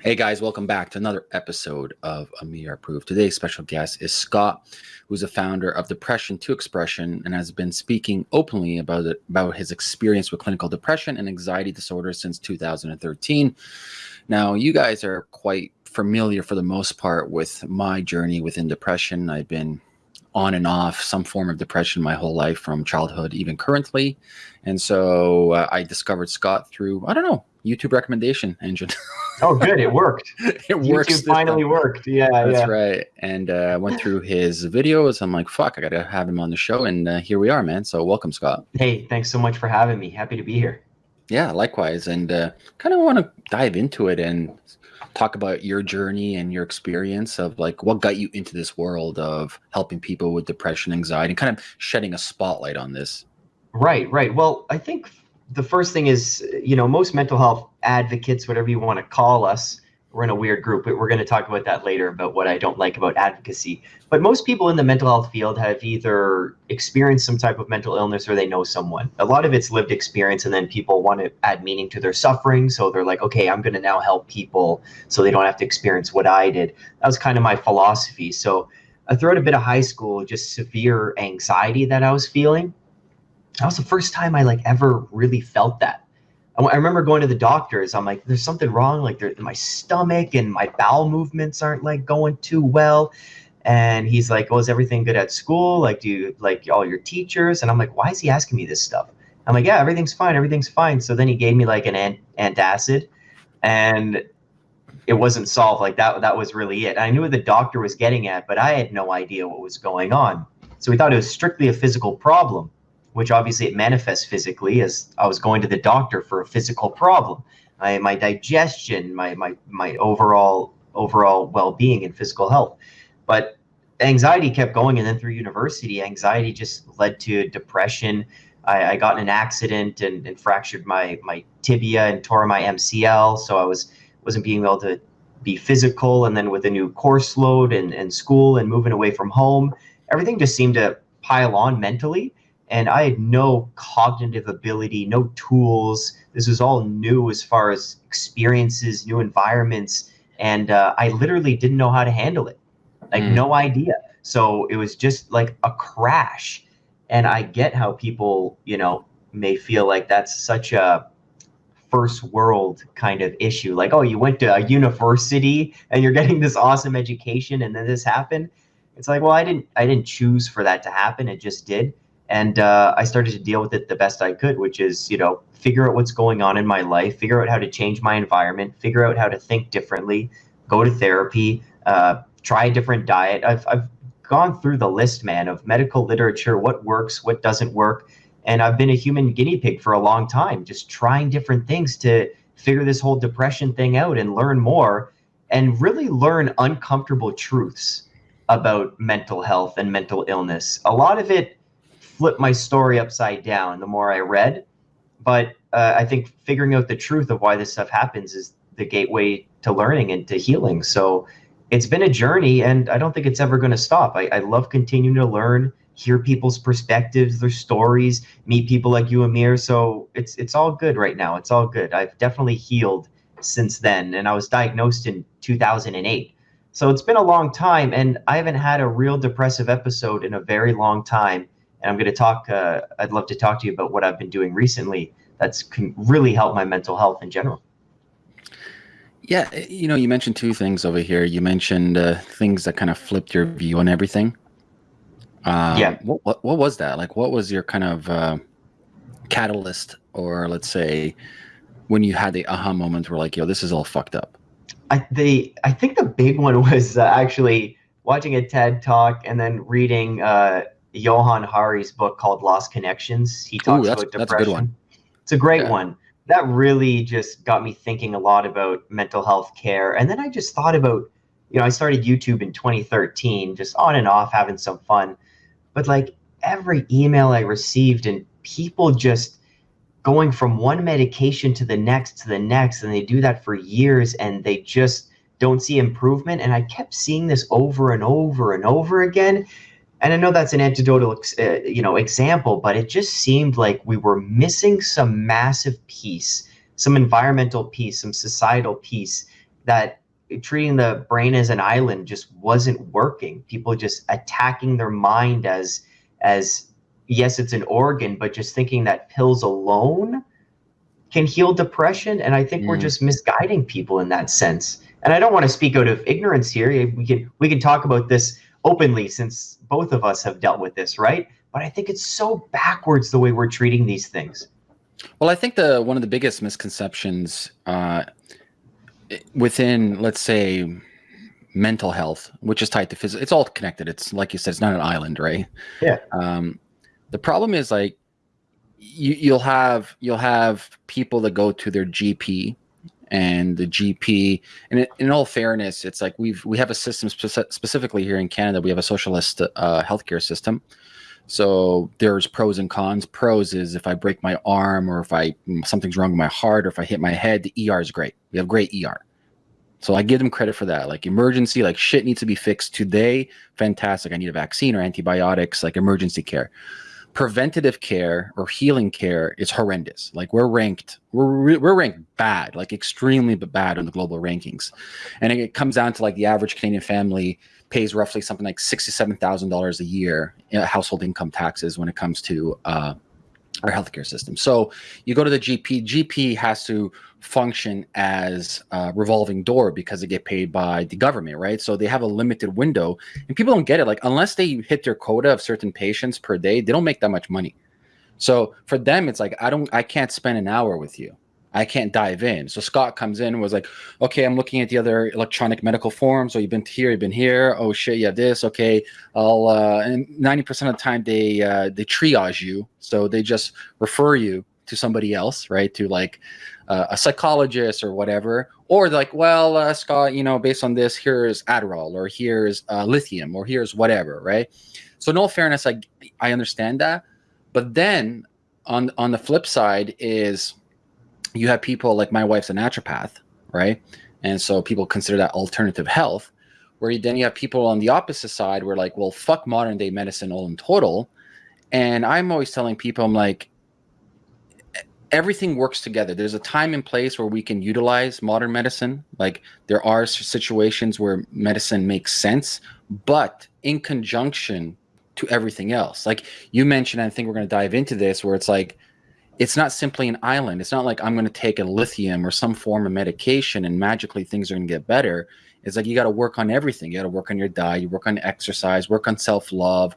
Hey guys, welcome back to another episode of Amir Approved. Today's special guest is Scott, who's a founder of Depression to Expression and has been speaking openly about it, about his experience with clinical depression and anxiety disorders since 2013. Now, you guys are quite familiar for the most part with my journey within depression. I've been on and off some form of depression my whole life from childhood, even currently. And so uh, I discovered Scott through, I don't know, YouTube recommendation engine. oh, good. It worked. it YouTube works. finally worked. Yeah. That's yeah. right. And uh, I went through his videos. I'm like, fuck, I got to have him on the show. And uh, here we are, man. So welcome, Scott. Hey, thanks so much for having me. Happy to be here. Yeah, likewise. And uh, kind of want to dive into it and talk about your journey and your experience of like what got you into this world of helping people with depression, anxiety, and kind of shedding a spotlight on this. Right, right. Well, I think the first thing is, you know, most mental health advocates, whatever you want to call us, we're in a weird group, but we're going to talk about that later about what I don't like about advocacy. But most people in the mental health field have either experienced some type of mental illness or they know someone. A lot of it's lived experience, and then people want to add meaning to their suffering. So they're like, okay, I'm going to now help people so they don't have to experience what I did. That was kind of my philosophy. So throughout a bit of high school, just severe anxiety that I was feeling. That was the first time I like ever really felt that. I remember going to the doctors. I'm like, there's something wrong. Like, my stomach and my bowel movements aren't like going too well. And he's like, "Oh, is everything good at school? Like, do you like all your teachers?" And I'm like, "Why is he asking me this stuff?" I'm like, "Yeah, everything's fine. Everything's fine." So then he gave me like an ant- antacid, and it wasn't solved. Like that. That was really it. I knew what the doctor was getting at, but I had no idea what was going on. So we thought it was strictly a physical problem which obviously it manifests physically as I was going to the doctor for a physical problem. my my digestion, my my my overall overall well-being and physical health. But anxiety kept going and then through university, anxiety just led to depression. I, I got in an accident and, and fractured my my tibia and tore my MCL. So I was wasn't being able to be physical and then with a new course load and, and school and moving away from home, everything just seemed to pile on mentally and I had no cognitive ability, no tools. This was all new as far as experiences, new environments, and uh, I literally didn't know how to handle it, like mm. no idea. So it was just like a crash, and I get how people, you know, may feel like that's such a first world kind of issue. Like, oh, you went to a university and you're getting this awesome education, and then this happened. It's like, well, I didn't, I didn't choose for that to happen. It just did and uh, I started to deal with it the best I could, which is you know figure out what's going on in my life, figure out how to change my environment, figure out how to think differently, go to therapy, uh, try a different diet. I've I've gone through the list, man, of medical literature, what works, what doesn't work, and I've been a human guinea pig for a long time, just trying different things to figure this whole depression thing out and learn more, and really learn uncomfortable truths about mental health and mental illness. A lot of it flipped my story upside down the more I read. But uh, I think figuring out the truth of why this stuff happens is the gateway to learning and to healing. So it's been a journey, and I don't think it's ever going to stop. I, I love continuing to learn, hear people's perspectives, their stories, meet people like you, Amir. So it's it's all good right now. It's all good. I've definitely healed since then, and I was diagnosed in 2008. So it's been a long time, and I haven't had a real depressive episode in a very long time and I'm going to talk. Uh, I'd love to talk to you about what I've been doing recently. That's can really help my mental health in general. Yeah, eh, you know, you mentioned two things over here. You mentioned uh, things that kind of flipped your view on everything. Um, yeah. What, what, what was that? Like, what was your kind of uh, catalyst, or let's say, when you had the aha moment, where like, yo, this is all fucked up. I the I think the big one was uh, actually watching a TED talk and then reading Johann Hari's book called Lost Connections. He talks Ooh, about depression. A it's a great yeah. one. That really just got me thinking a lot about mental health care. And then I just thought about, you know, I started YouTube in 2013, just on and off having some fun. But like every email I received and people just going from one medication to the next to the next and they do that for years and they just don't see improvement and i kept seeing this over and over and over again and I know that's an anecdotal, uh, you know, example, but it just seemed like we were missing some massive piece, some environmental piece, some societal piece that treating the brain as an island just wasn't working. People just attacking their mind as as yes, it's an organ, but just thinking that pills alone can heal depression. And I think mm. we're just misguiding people in that sense. And I don't want to speak out of ignorance here. We can we can talk about this openly since both of us have dealt with this, right? But I think it's so backwards the way we're treating these things. Well, I think the one of the biggest misconceptions uh, within, let's say, mental health, which is tied to physical, it's all connected. It's like you said, it's not an island, right? Yeah. Um, the problem is like you, you'll have you'll have people that go to their GP and the GP. And in all fairness, it's like we've we have a system speci specifically here in Canada. We have a socialist uh, healthcare system. So there's pros and cons. Pros is if I break my arm or if I something's wrong with my heart or if I hit my head, the ER is great. We have great ER. So I give them credit for that. Like emergency, like shit needs to be fixed today. Fantastic. I need a vaccine or antibiotics, like emergency care preventative care or healing care is horrendous. Like we're ranked, we're we're ranked bad, like extremely bad on the global rankings, and it comes down to like the average Canadian family pays roughly something like sixty-seven thousand dollars a year in household income taxes when it comes to uh, our healthcare system. So you go to the GP, GP has to function as a revolving door because they get paid by the government, right? So they have a limited window and people don't get it. Like unless they hit their quota of certain patients per day, they don't make that much money. So for them, it's like, I don't, I can't spend an hour with you. I can't dive in. So Scott comes in and was like, okay, I'm looking at the other electronic medical forms. So you've been here, you've been here. Oh shit, you have this. Okay. I'll, uh, and 90% of the time they, uh, they triage you. So they just refer you to somebody else, right? To like uh, a psychologist or whatever. Or like, well, uh, Scott, you know, based on this, here's Adderall or here's uh, lithium or here's whatever, right? So all fairness, I, I understand that. But then on, on the flip side is, you have people like my wife's a naturopath, right? And so people consider that alternative health. Where then you have people on the opposite side where like, well, fuck modern day medicine all in total. And I'm always telling people, I'm like, everything works together. There's a time and place where we can utilize modern medicine. Like there are situations where medicine makes sense, but in conjunction to everything else. Like you mentioned, I think we're going to dive into this where it's like, it's not simply an island. It's not like I'm going to take a lithium or some form of medication and magically things are going to get better. It's like you got to work on everything. You got to work on your diet, you work on exercise, work on self love,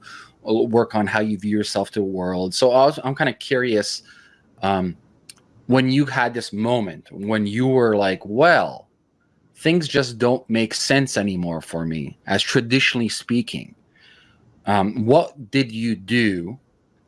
uh, work on how you view yourself to the world. So I I'm kind of curious um, when you had this moment when you were like, well, things just don't make sense anymore for me, as traditionally speaking. Um, what did you do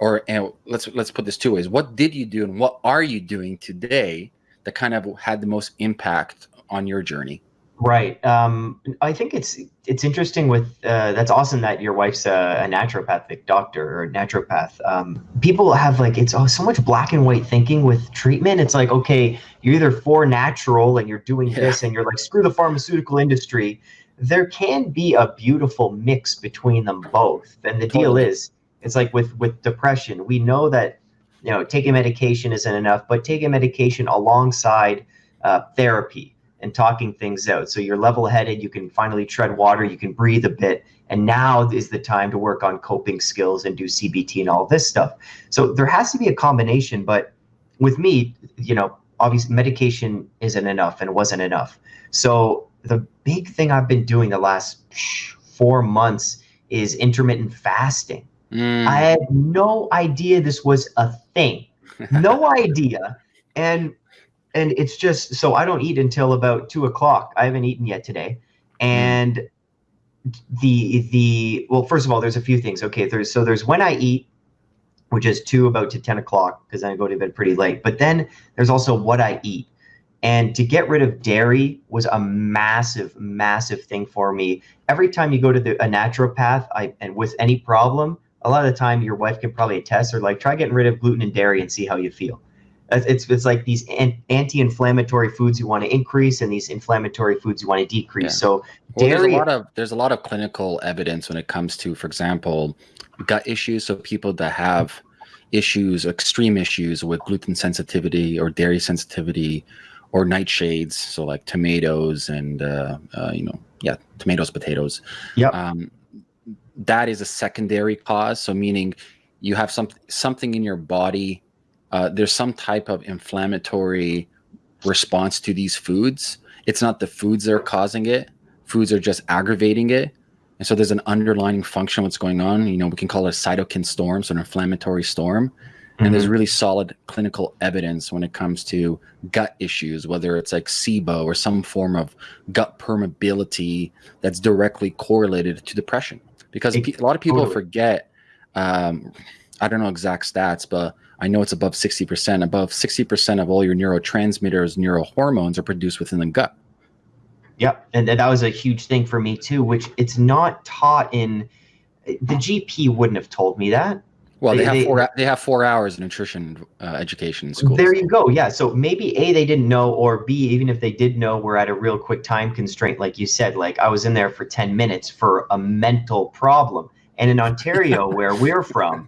or and let's let's put this two ways. What did you do and what are you doing today that kind of had the most impact on your journey? Right. Um, i think it's it's interesting with uh, that's awesome that your wife's a, a naturopathic doctor or naturopath. Um, people have like it's oh, so much black and white thinking with treatment. It's like okay you're either for natural and you're doing yeah. this and you're like screw the pharmaceutical industry. There can be a beautiful mix between them both. And the totally. deal is it's like with with depression, we know that you know taking medication isn't enough, but taking medication alongside uh, therapy and talking things out. So you're level headed, you can finally tread water, you can breathe a bit. And now is the time to work on coping skills and do CBT and all this stuff. So there has to be a combination. But with me, you know, obviously medication isn't enough and wasn't enough. So the big thing I've been doing the last four months is intermittent fasting. Mm. I had no idea this was a thing. No idea. And and it's just so I don't eat until about two o'clock. I haven't eaten yet today. And the the well, first of all, there's a few things. Okay, there's so there's when I eat, which is two about to ten o'clock, because I go to bed pretty late. But then there's also what I eat. And to get rid of dairy was a massive, massive thing for me. Every time you go to the, a naturopath, I and with any problem, a lot of the time your wife can probably attest or like try getting rid of gluten and dairy and see how you feel it's it's like these anti-inflammatory foods you want to increase and these inflammatory foods you want to decrease yeah. so well, dairy there's a lot of there's a lot of clinical evidence when it comes to for example gut issues so people that have issues extreme issues with gluten sensitivity or dairy sensitivity or nightshades, so like tomatoes and uh, uh, you know, yeah, tomatoes, potatoes. Yeah. Um, that is a secondary cause. So meaning you have some something in your body. Uh, there's some type of inflammatory response to these foods. It's not the foods that are causing it. Foods are just aggravating it. And so there's an underlying function what's going on. You know, we can call it a cytokine storm, so an inflammatory storm. And there's Mhm. really solid clinical evidence when it comes to gut issues, whether it's like SIBO or some form of gut permeability that's directly correlated to depression. Because It- a lot of people totally. forget, um, I don't know exact stats, but I know it's above 60%. Above 60% of all your neurotransmitters, neurohormones are produced within the gut. Yep, and that was a huge thing for me too, which it's not taught in. The GP wouldn't have told me that. Well, they, They- have they- four. They have four hours of nutrition uh, education in school. There you go. Yeah. So maybe A, they didn't know, or B, even if they did know, we're at a real quick time constraint, like you said. Like I was in there for 10 minutes for a mental problem. And in Ontario, where we're from,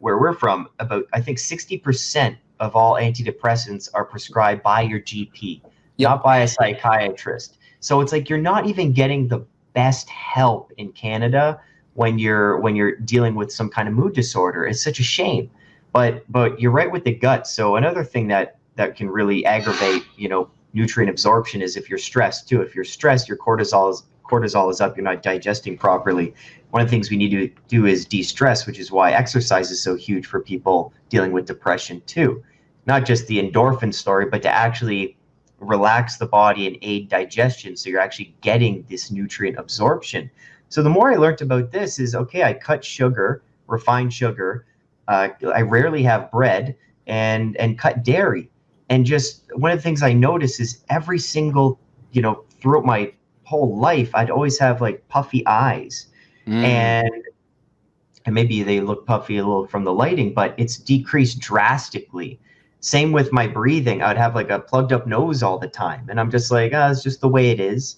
where we're from, about I think 60% of all antidepressants are prescribed by your GP, Yep. not by a psychiatrist. So it's like you're not even getting the best help in Canada when you're when you're dealing with some kind of mood disorder. It's such a shame. But but you're right with the gut. So another thing that that can really aggravate you know nutrient absorption is if you're stressed too. If you're stressed your cortisol is cortisol is up. You're not digesting properly. One of the things we need to do is de-stress which is why exercise is so huge for people dealing with depression too. Not just the endorphin story but to actually relax the body and aid digestion. So you're actually getting this nutrient absorption so the more i learned about this is okay i cut sugar refined sugar uh, I rarely have bread and and cut dairy. And just one of the things I notice is every single, you know, throughout my whole life, I'd always have like puffy eyes. Mm. And and maybe they look puffy a little from the lighting, but it's decreased drastically. Same with my breathing. I'd have like a plugged up nose all the time. And I'm just like, ah, it's just the way it is.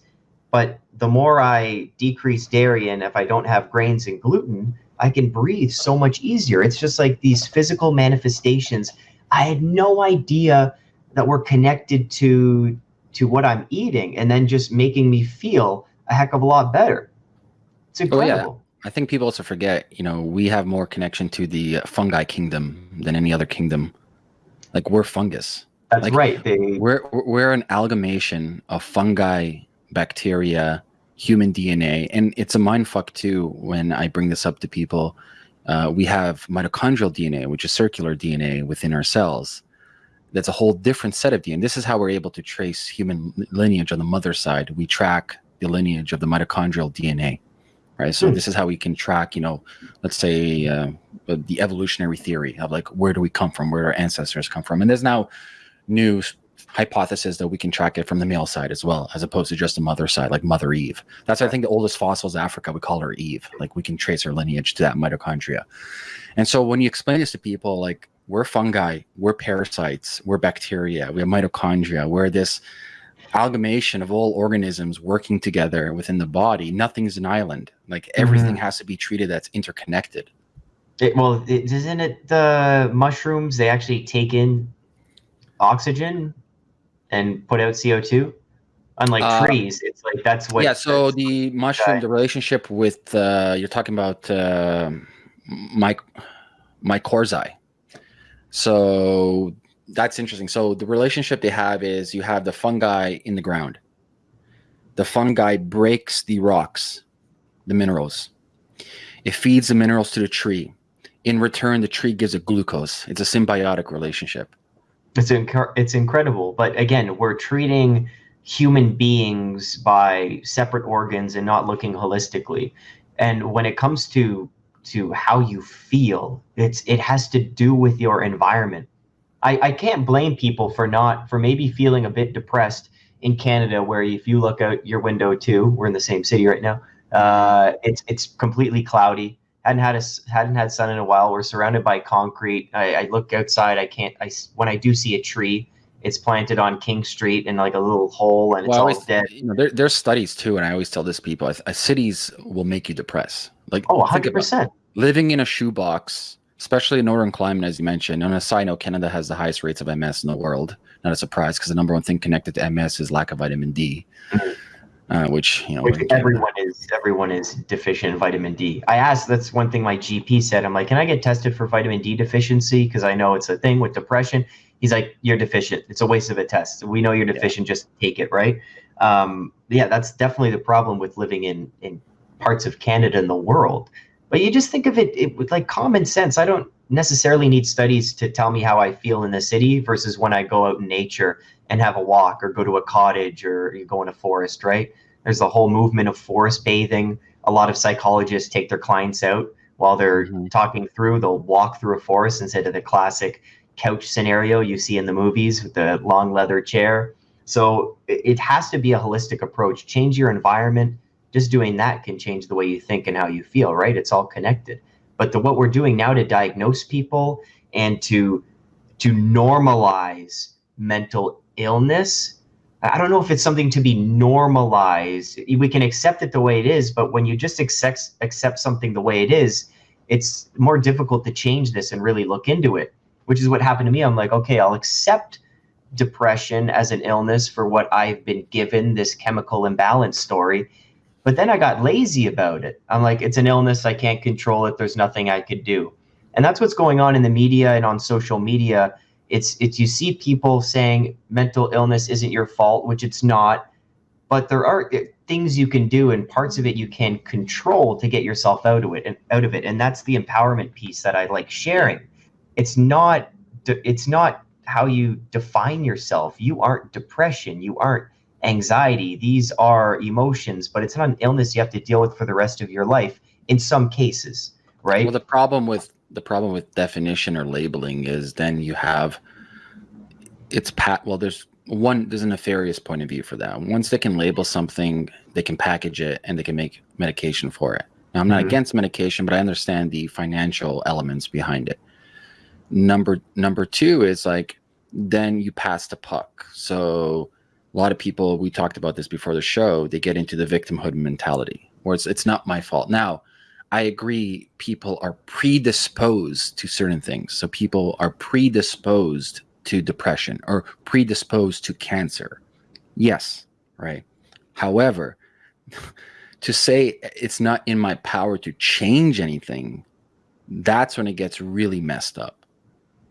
But the more I decrease dairy and if I don't have grains and gluten, I can breathe so much easier. It's just like these physical manifestations. I had no idea that were connected to to what I'm eating and then just making me feel a heck of a lot better. It's Oh, yeah. incredible. I think people also forget, you know, we have more connection to the fungi kingdom than any other kingdom. Like we're fungus. That's Like, right. They We're we're an amalgamation of fungi, bacteria, human DNA, and it's a mind fuck too when I bring this up to people. Uh, we have mitochondrial DNA, which is circular DNA within our cells. That's a whole different set of DNA. This is how we're able to trace human lineage on the mother side. We track the lineage of the mitochondrial DNA, right? So Hmm. this is how we can track, you know, let's say uh, the evolutionary theory of like where do we come from, where do our ancestors come from, and there's now new hypothesis that we can track it from the male side as well, as opposed to just the mother side, like Mother Eve. That's I think the oldest fossils in Africa, we call her Eve. Like we can trace her lineage to that mitochondria. And so when you explain this to people, like we're fungi, we're parasites, we're bacteria, we have mitochondria, we're this amalgamation of all organisms working together within the body. Nothing's an island. Like everything mm-hmm. has to be treated that's interconnected. it, well, it, isn't it the mushrooms? They actually take in oxygen and put out CO two. Unlike Uh, trees, it's like that's what. yeah. So the mushroom, Okay. the relationship with uh, you're talking about uh, my mycorrhizae. So that's interesting. So the relationship they have is you have the fungi in the ground. The fungi breaks the rocks, the minerals. It feeds the minerals to the tree. In return, the tree gives it glucose. It's a symbiotic relationship. It's inc- it's incredible, but again, we're treating human beings by separate organs and not looking holistically. And when it comes to to how you feel, it's it has to do with your environment. I, I can't blame people for not for maybe feeling a bit depressed in Canada, where if you look out your window too, we're in the same city right now. Uh, it's it's completely cloudy. Hadn't had a hadn't had sun in a while. We're surrounded by concrete. I, I look outside. I can't. I when I do see a tree, it's planted on King Street in like a little hole, and it's Well, I all always, dead. you know, there, there's studies too, and I always tell this people: uh, cities will make you depressed. Like, Oh, 100 percent. living in a shoebox especially in northern climate, as you mentioned. On a side note, Canada has the highest rates of MS in the world. Not a surprise because the number one thing connected to MS is lack of vitamin D, mm-hmm. Uh, which you know which everyone is everyone is deficient in vitamin D. I asked. That's one thing my GP said. I'm like, can I get tested for vitamin D deficiency? Because I know it's a thing with depression. He's like, you're deficient. It's a waste of a test. We know you're deficient. Yeah. Just take it, right? Um, yeah, that's definitely the problem with living in in parts of Canada and the world. But you just think of it, it with like common sense. I don't necessarily need studies to tell me how I feel in the city versus when I go out in nature and have a walk or go to a cottage or you go in a forest, right? There's the whole movement of forest bathing. A lot of psychologists take their clients out while they're mm-hmm. talking through, they'll walk through a forest instead of the classic couch scenario you see in the movies with the long leather chair. So it has to be a holistic approach. Change your environment. Just doing that can change the way you think and how you feel, right? It's all connected. But the, what we're doing now to diagnose people and to to normalize mental illness I don't know if it's something to be normalized. We can accept it the way it is, but when you just accept accept something the way it is, it's more difficult to change this and really look into it. Which is what happened to me. I'm like, okay, I'll accept depression as an illness for what I've been given this chemical imbalance story, but then I got lazy about it. I'm like, it's an illness. I can't control it. There's nothing I could do. And that's what's going on in the media and on social media. It's it's you see people saying mental illness isn't your fault, which it's not, but there are eh, things you can do and parts of it you can control to get yourself out of it and out of it. And that's the empowerment piece that I like sharing. It's not it's not how you define yourself. You aren't depression. You aren't anxiety. These are emotions, but it's not an illness you have to deal with for the rest of your life in some cases, right? Well, the problem with the problem with definition or labeling is then you have it's pat well there's one there's a nefarious point of view for that. Once they can label something they can package it and they can make medication for it. Now i'm not mm-hmm. against medication but i understand the financial elements behind it. Number number two is like then you pass the puck. So a lot of people we talked about this before the show they get into the victimhood mentality where it's it's not my fault. Now i agree people are predisposed to certain things. So people are predisposed to depression or predisposed to cancer. Yes right. However to say it's not in my power to change anything that's when it gets really messed up.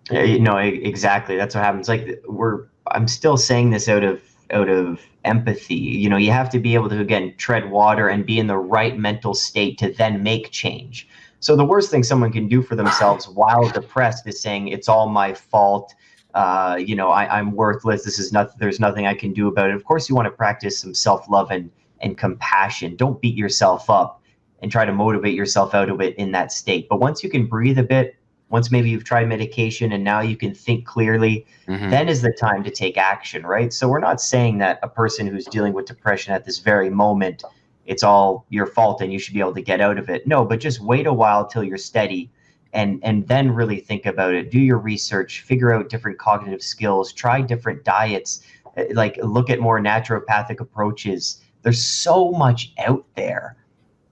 Yeah, no exactly. That's what happens. Like we're i'm still saying this out of out of empathy. You know, you have to be able to again tread water and be in the right mental state to then make change. So the worst thing someone can do for themselves while depressed is saying it's all my fault. Uh, you know, I, I'm worthless. This is not. There's nothing I can do about it. Of course, you want to practice some self love and and compassion. Don't beat yourself up and try to motivate yourself out of it in that state. But once you can breathe a bit, once maybe you've tried medication and now you can think clearly, mm-hmm. then is the time to take action, right? So we're not saying that a person who's dealing with depression at this very moment, it's all your fault and you should be able to get out of it. No, but just wait a while till you're steady and and then really think about it. Do your research, figure out different cognitive skills, try different diets, eh, like look at more naturopathic approaches. There's so much out there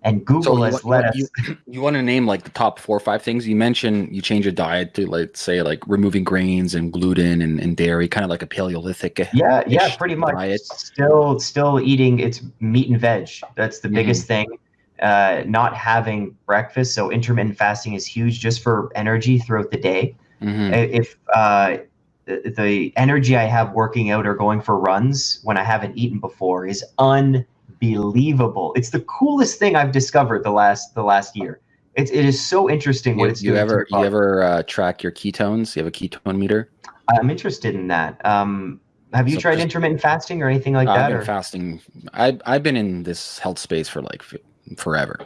and Google so has let us. You, you, want to name like the top four or five things you mentioned? You change your diet to like say like removing grains and gluten and, and dairy, kind of like a Paleolithic. Yeah, yeah, pretty much. Diet. Still, still eating it's meat and veg. That's the biggest mm-hmm. thing. Uh, not having breakfast, so intermittent fasting is huge just for energy throughout the day. Mm-hmm. If uh, the energy I have working out or going for runs when I haven't eaten before is un unbelievable. It's the coolest thing I've discovered the last the last year. It's it is so interesting what you, it's doing. you ever you ever uh, track your ketones? You have a ketone meter? I'm interested in that. Um, have you so tried just, intermittent fasting or anything like uh, that? I've been or? fasting. I I've been in this health space for like forever.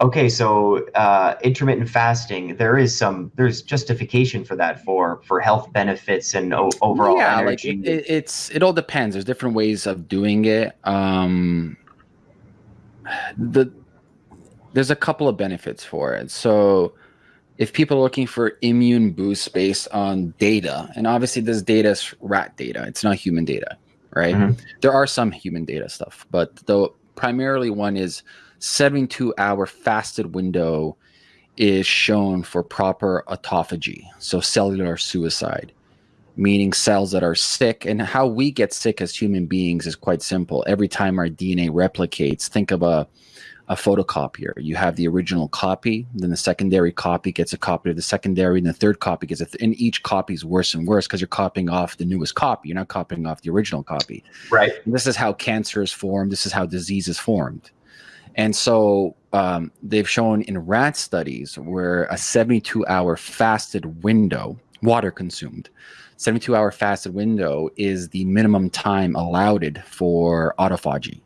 Okay, so uh, intermittent fasting, there is some, there's justification for that for for health benefits and overall yeah, energy. Like it, it's it all depends. There's different ways of doing it. Um, the there's a couple of benefits for it. So if people are looking for immune boost based on data, and obviously this data is rat data, it's not human data, right? Mm-hmm. There are some human data stuff, but the primarily one is 72 hour fasted window is shown for proper autophagy, so cellular suicide, meaning cells that are sick. And how we get sick as human beings is quite simple. Every time our DNA replicates, think of a a photocopier. You have the original copy, then the secondary copy gets a copy of the secondary, and the third copy gets a th- and each copy is worse and worse because you're copying off the newest copy. You're not copying off the original copy. Right. And this is how cancer is formed. This is how disease is formed. And so um, they've shown in rat studies where a 72 hour fasted window, water consumed, 72 hour fasted window is the minimum time allowed for autophagy.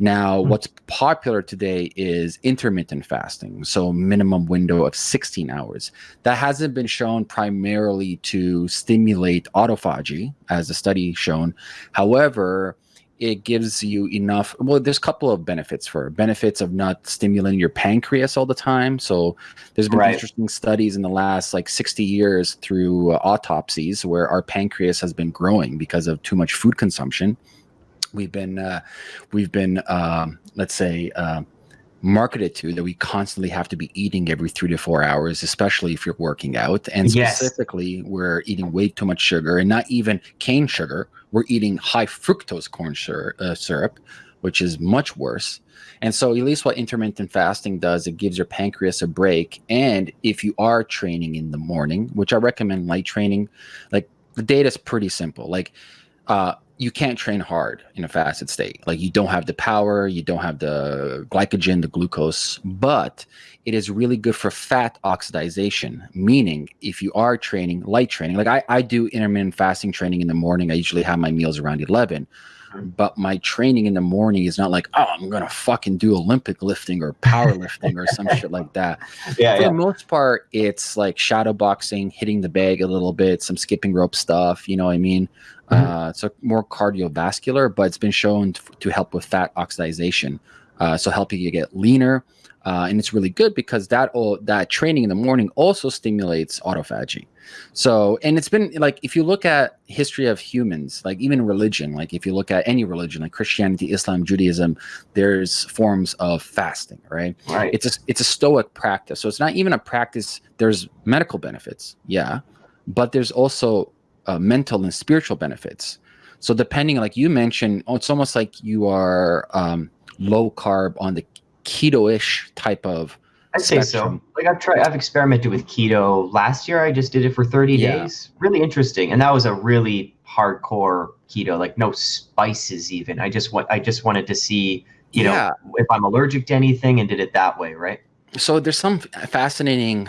Now, mm-hmm. what's popular today is intermittent fasting, so minimum window of 16 hours. That hasn't been shown primarily to stimulate autophagy, as the study shown. However, it gives you enough well there's a couple of benefits for benefits of not stimulating your pancreas all the time. So there's been right. interesting studies in the last like 60 years through uh, autopsies where our pancreas has been growing because of too much food consumption. We've been uh, we've been um, let's say uh, marketed to that we constantly have to be eating every three to four hours, especially if you're working out. And specifically, yes. we're eating way too much sugar and not even cane sugar. We're eating high fructose corn syrup, uh, syrup, which is much worse. And so, at least what intermittent fasting does, it gives your pancreas a break. And if you are training in the morning, which I recommend light training, like the data is pretty simple. Like, uh, you can't train hard in a fasted state. Like you don't have the power, you don't have the glycogen, the glucose, but it is really good for fat oxidation. Meaning, if you are training light training, like I, I do intermittent fasting training in the morning, I usually have my meals around 11 mm-hmm. but my training in the morning is not like oh i'm gonna fucking do olympic lifting or powerlifting or some shit like that yeah for yeah. the most part it's like shadow boxing hitting the bag a little bit some skipping rope stuff you know what i mean mm-hmm. uh, so more cardiovascular but it's been shown to, to help with fat oxidation uh, so helping you get leaner uh, and it's really good because that all that training in the morning also stimulates autophagy so, and it's been like if you look at history of humans, like even religion, like if you look at any religion, like Christianity, Islam, Judaism, there's forms of fasting, right? Right. It's a it's a stoic practice. So it's not even a practice. There's medical benefits, yeah, but there's also uh, mental and spiritual benefits. So depending, like you mentioned, oh, it's almost like you are um, low carb on the keto-ish type of I'd say so. Like I've tried, I've experimented with keto last year. I just did it for 30 yeah. days. Really interesting, and that was a really hardcore keto, like no spices even. I just want, I just wanted to see, you yeah. know, if I'm allergic to anything, and did it that way, right? So there's some fascinating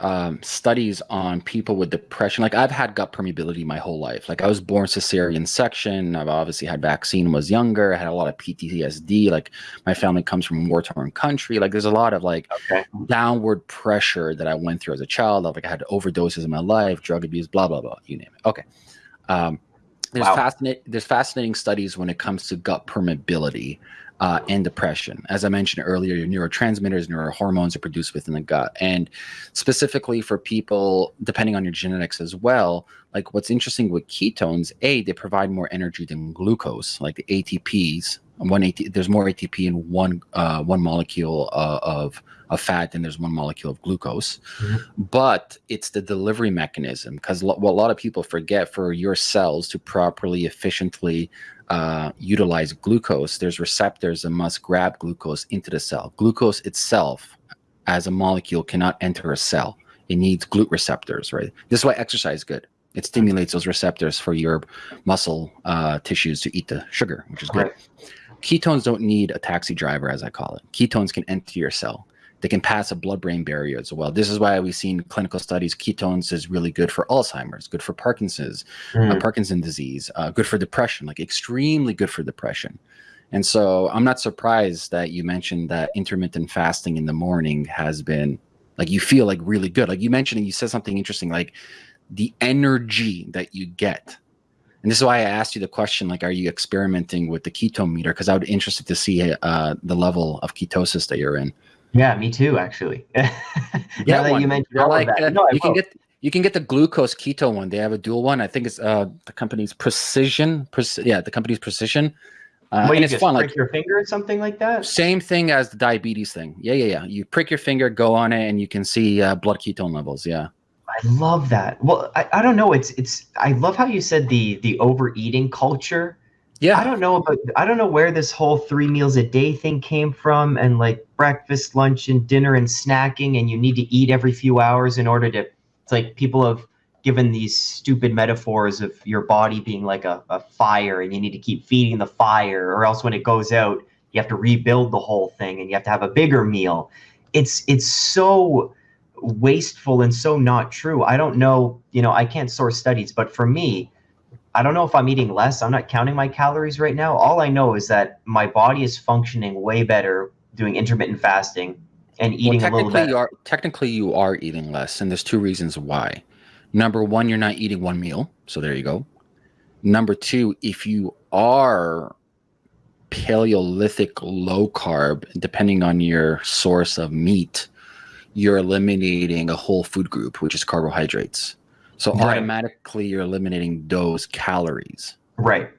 um, studies on people with depression. Like I've had gut permeability my whole life. Like I was born cesarean section. I've obviously had vaccine was younger. I had a lot of PTSD. Like my family comes from war torn country. Like there's a lot of like okay. downward pressure that I went through as a child. Like I had overdoses in my life, drug abuse, blah blah blah. You name it. Okay. Um, there's wow. fascinating there's fascinating studies when it comes to gut permeability uh, and depression. As I mentioned earlier, your neurotransmitters, neurohormones are produced within the gut. And specifically for people, depending on your genetics as well, like what's interesting with ketones, A, they provide more energy than glucose, like the ATPs. One AT, there's more ATP in one uh, one molecule uh, of of fat than there's one molecule of glucose. Mm-hmm. But it's the delivery mechanism because what a lot of people forget for your cells to properly, efficiently uh, utilize glucose, there's receptors that must grab glucose into the cell. Glucose itself, as a molecule, cannot enter a cell. It needs GLUT receptors, right? This is why exercise is good. It stimulates those receptors for your muscle uh, tissues to eat the sugar, which is good. Right. Ketones don't need a taxi driver, as I call it. Ketones can enter your cell they can pass a blood-brain barrier as well. This is why we've seen clinical studies. Ketones is really good for Alzheimer's, good for Parkinson's, mm. uh, Parkinson disease, uh, good for depression, like extremely good for depression. And so I'm not surprised that you mentioned that intermittent fasting in the morning has been like you feel like really good. Like you mentioned, and you said something interesting, like the energy that you get. And this is why I asked you the question, like, are you experimenting with the ketone meter? Because I would be interested to see uh, the level of ketosis that you're in. Yeah, me too, actually. yeah, that you mentioned all like, that. Uh, no, you can get you can get the glucose keto one. They have a dual one. I think it's uh the company's Precision. Pre- yeah, the company's Precision. Uh, What, and you it's just fun. prick Like your finger or something like that? same thing as the diabetes thing. Yeah, yeah, yeah. You prick your finger, go on it, and you can see uh, blood ketone levels. Yeah. I love that. Well, I, I don't know. It's it's. I love how you said the the overeating culture. Yeah. I don't know about. I don't know where this whole three meals a day thing came from, and like breakfast, lunch, and dinner, and snacking, and you need to eat every few hours in order to. It's like people have given these stupid metaphors of your body being like a, a fire, and you need to keep feeding the fire, or else when it goes out, you have to rebuild the whole thing, and you have to have a bigger meal. It's it's so wasteful and so not true. I don't know, you know, I can't source studies, but for me, I don't know if I'm eating less. I'm not counting my calories right now. All I know is that my body is functioning way better doing intermittent fasting and eating well, a little technically you are technically you are eating less, and there's two reasons why. Number one, you're not eating one meal, so there you go. Number two, if you are Paleolithic low carb, depending on your source of meat, you're eliminating a whole food group, which is carbohydrates. So Right. automatically you're eliminating those calories. Right.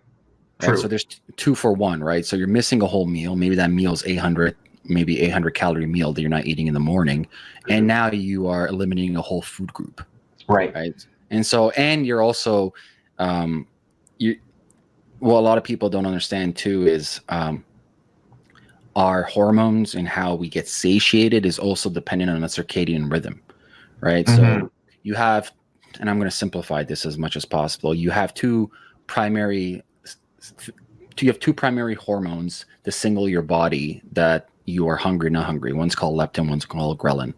Right? True. So there's two for one, right? So you're missing a whole meal. Maybe that meal is 800, maybe 800 calorie meal that you're not eating in the morning, and now you are eliminating a whole food group, Right. right? And so, and you're also, um, you, well, a lot of people don't understand too is um, our hormones and how we get satiated is also dependent on a circadian rhythm, right? So Mhm. you have, and I'm going to simplify this as much as possible. You have two primary, you have two primary hormones to signal your body that you are hungry, not hungry. One's called leptin, one's called ghrelin.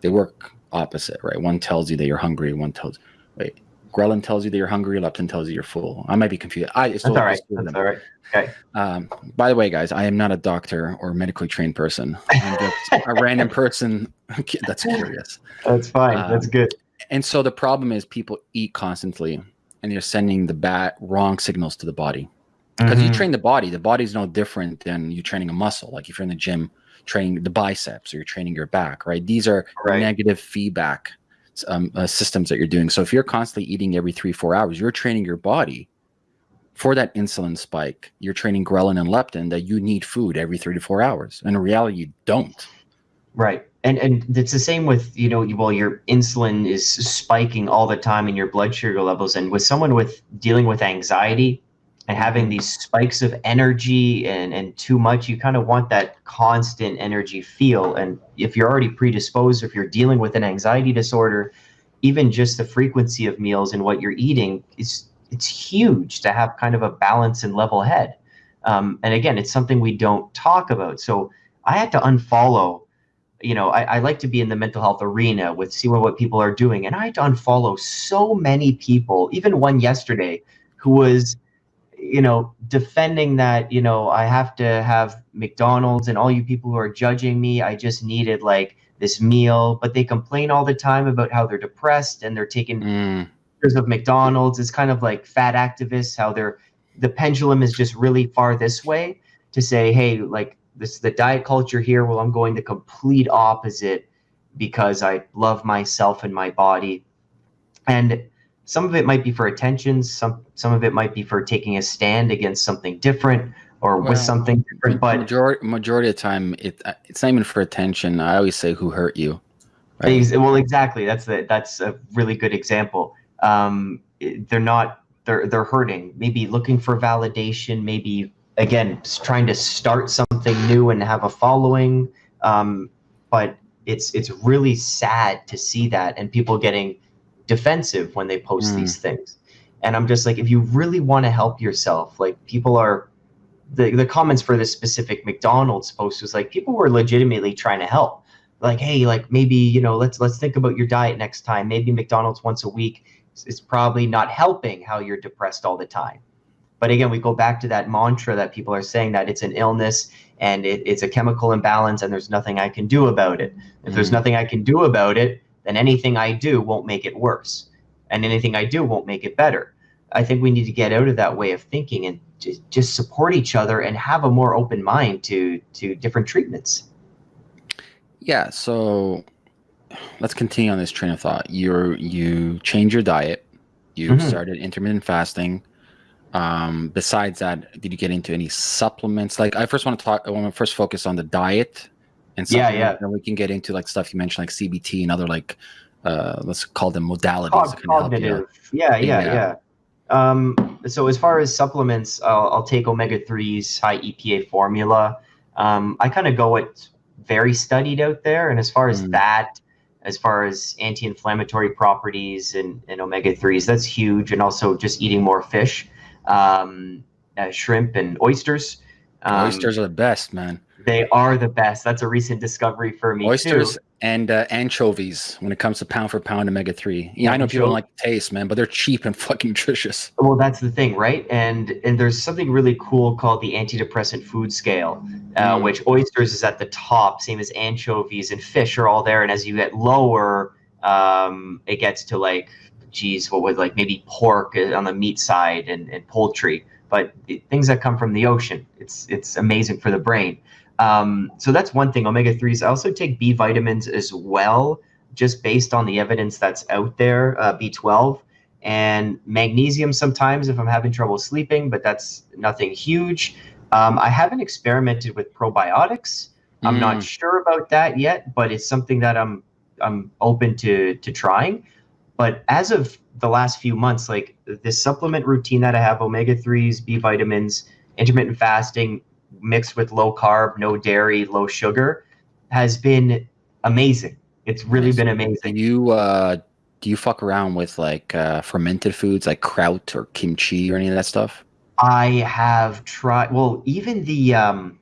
They work opposite, right? One tells you that you're hungry, one tells, wait, ghrelin tells you that you're hungry, leptin tells you you're full. I might be confused. I, That's all right. That's them. all right. Okay. Um, by the way, guys, I am not a doctor or medically trained person. I'm just a random person that's curious. That's fine. Um, That's good. And so the problem is people eat constantly and you're sending the bad wrong signals to the body. Because you Mhm. train the body, the body's no different than you training a muscle. Like if you're in the gym training the biceps or you're training your back, right? These are Right. negative feedback um, uh, systems that you're doing. So if you're constantly eating every three, four hours, you're training your body for that insulin spike. You're training ghrelin and leptin that you need food every three to four hours. And in reality, you don't. Right. And and it's the same with, you know, you- well, your insulin is spiking all the time in your blood sugar levels. And with someone with dealing with anxiety and having these spikes of energy and, and too much, you kind of want that constant energy feel. And if you're already predisposed, if you're dealing with an anxiety disorder, even just the frequency of meals and what you're eating is it's huge to have kind of a balance and level head. Um, and again, it's something we don't talk about. So I had to unfollow you know, I, I like to be in the mental health arena with see what, what people are doing. And I had to unfollow so many people, even one yesterday, who was, you know, defending that, you know, I have to have McDonald's and all you people who are judging me, I just needed like this meal. But they complain all the time about how they're depressed and they're taking Mm, pictures of McDonald's. It's kind of like fat activists, how they're the pendulum is just really far this way to say, hey, like this the diet culture here. Well, I'm going the complete opposite because I love myself and my body. And some of it might be for attention, some some of it might be for taking a stand against something different or Well, with something different. But majority majority of the time, it uh, it's not even for attention. I always say, "Who hurt you?" Right? Well, exactly. That's the that's a really good example. Um, they're not they're they're hurting. Maybe looking for validation. Maybe again trying to start something new and have a following. Um, but it's it's really sad to see that and people getting defensive when they post Mm. these things. And I'm just like, if you really want to help yourself, like people are. The, the comments for this specific McDonald's post was like people were legitimately trying to help like hey like maybe you know let's let's think about your diet next time maybe mcdonald's once a week is, probably not helping how you're depressed all the time but again we go back to that mantra that people are saying that it's an illness and it, it's a chemical imbalance and there's nothing i can do about it if there's Mhm. nothing i can do about it then anything i do won't make it worse and anything i do won't make it better i think we need to get out of that way of thinking and just, support each other and have a more open mind to to different treatments Yeah, so let's continue on this train of thought. You're you change your diet. You Mhm. started intermittent fasting. Um, besides that, did you get into any supplements? Like, I first want to talk. I want to first focus on the diet and Yeah, yeah. and we can get into like stuff you mentioned, like CBT and other like uh, let's call them modalities Cog- that help you. cognitive. Yeah, yeah, Yeah. yeah. Um, so as far as supplements, I'll, I'll take omega threes, high EPA formula. Um, I kind of go what's very studied out there, and as far as Mm. that, as far as anti-inflammatory properties and, and omega threes, that's huge. And also just eating more fish, um, uh, shrimp and oysters. Um, Oysters are the best, man. They are the best. That's a recent discovery for me Oysters too. and uh, anchovies when it comes to pound for pound omega three. Yeah, I know people don't like the taste, man, but they're cheap and fucking nutritious. Well, that's the thing, right? And and there's something really cool called the antidepressant food scale, uh, Mm. which oysters is at the top, same as anchovies and fish are all there. And as you get lower, um, it gets to like, geez, what would like maybe pork uh, on the meat side and, and poultry, but things that come from the ocean, it's it's amazing for the brain. Um, so that's one thing. Omega threes. I also take B vitamins as well, just based on the evidence that's out there. Uh, B twelve and magnesium sometimes if I'm having trouble sleeping, but that's nothing huge. Um, I haven't experimented with probiotics. I'm Mm. not sure about that yet, but it's something that I'm I'm open to to trying. But as of the last few months, like this supplement routine that I have, omega threes, B vitamins, intermittent fasting mixed with low carb, no dairy, low sugar, has been amazing. It's really Nice. been Do amazing. you uh, do you fuck around with like uh, fermented foods like kraut or kimchi or any of that stuff? I have tried. Well, even the um,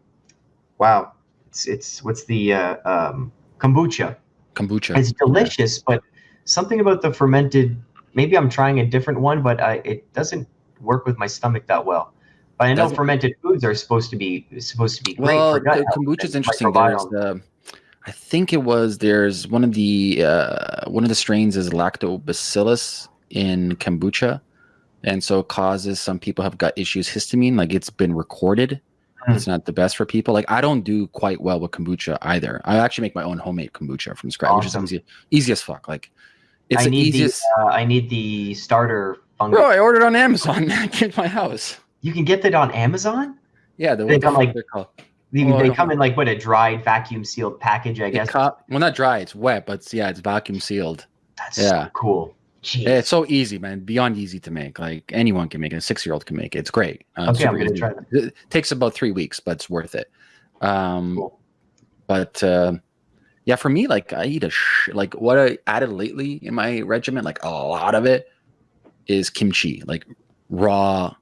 wow, it's it's what's the uh, um, kombucha? Kombucha. It's delicious, but something about the fermented. Maybe I'm trying a different one, but I, it doesn't work with my stomach that well. But I know Doesn't- fermented foods are supposed to be supposed to be great Well, for gut the kombucha is interesting. Uh, I think it was there's one of the uh, one of the strains is lactobacillus in kombucha, and so it causes some people have gut issues. Histamine, like it's been recorded, Hmm. it's not the best for people. Like I don't do quite well with kombucha either. I actually make my own homemade kombucha from scratch, Awesome. which is easy, easy as fuck. Like it's I the need easiest. the uh, I need the starter fungus. Bro, I ordered on Amazon. I to my house. You can get that on Amazon. Yeah, the They the come, like, they're called. They, Oh, they come know. in like what a dried vacuum sealed package, I It guess. co- well, not dry. It's wet, but it's, yeah, it's vacuum sealed. That's yeah. so cool. Jeez. It's so easy, man. Beyond easy to make. Like anyone can make it. A six year old can make it. It's great. Uh, Okay, I'm gonna easy. try that. It takes about three weeks, but it's worth it. Um, Cool. But uh, yeah, for me, like I eat a sh- like what I added lately in my regimen, like a lot of it is kimchi, like raw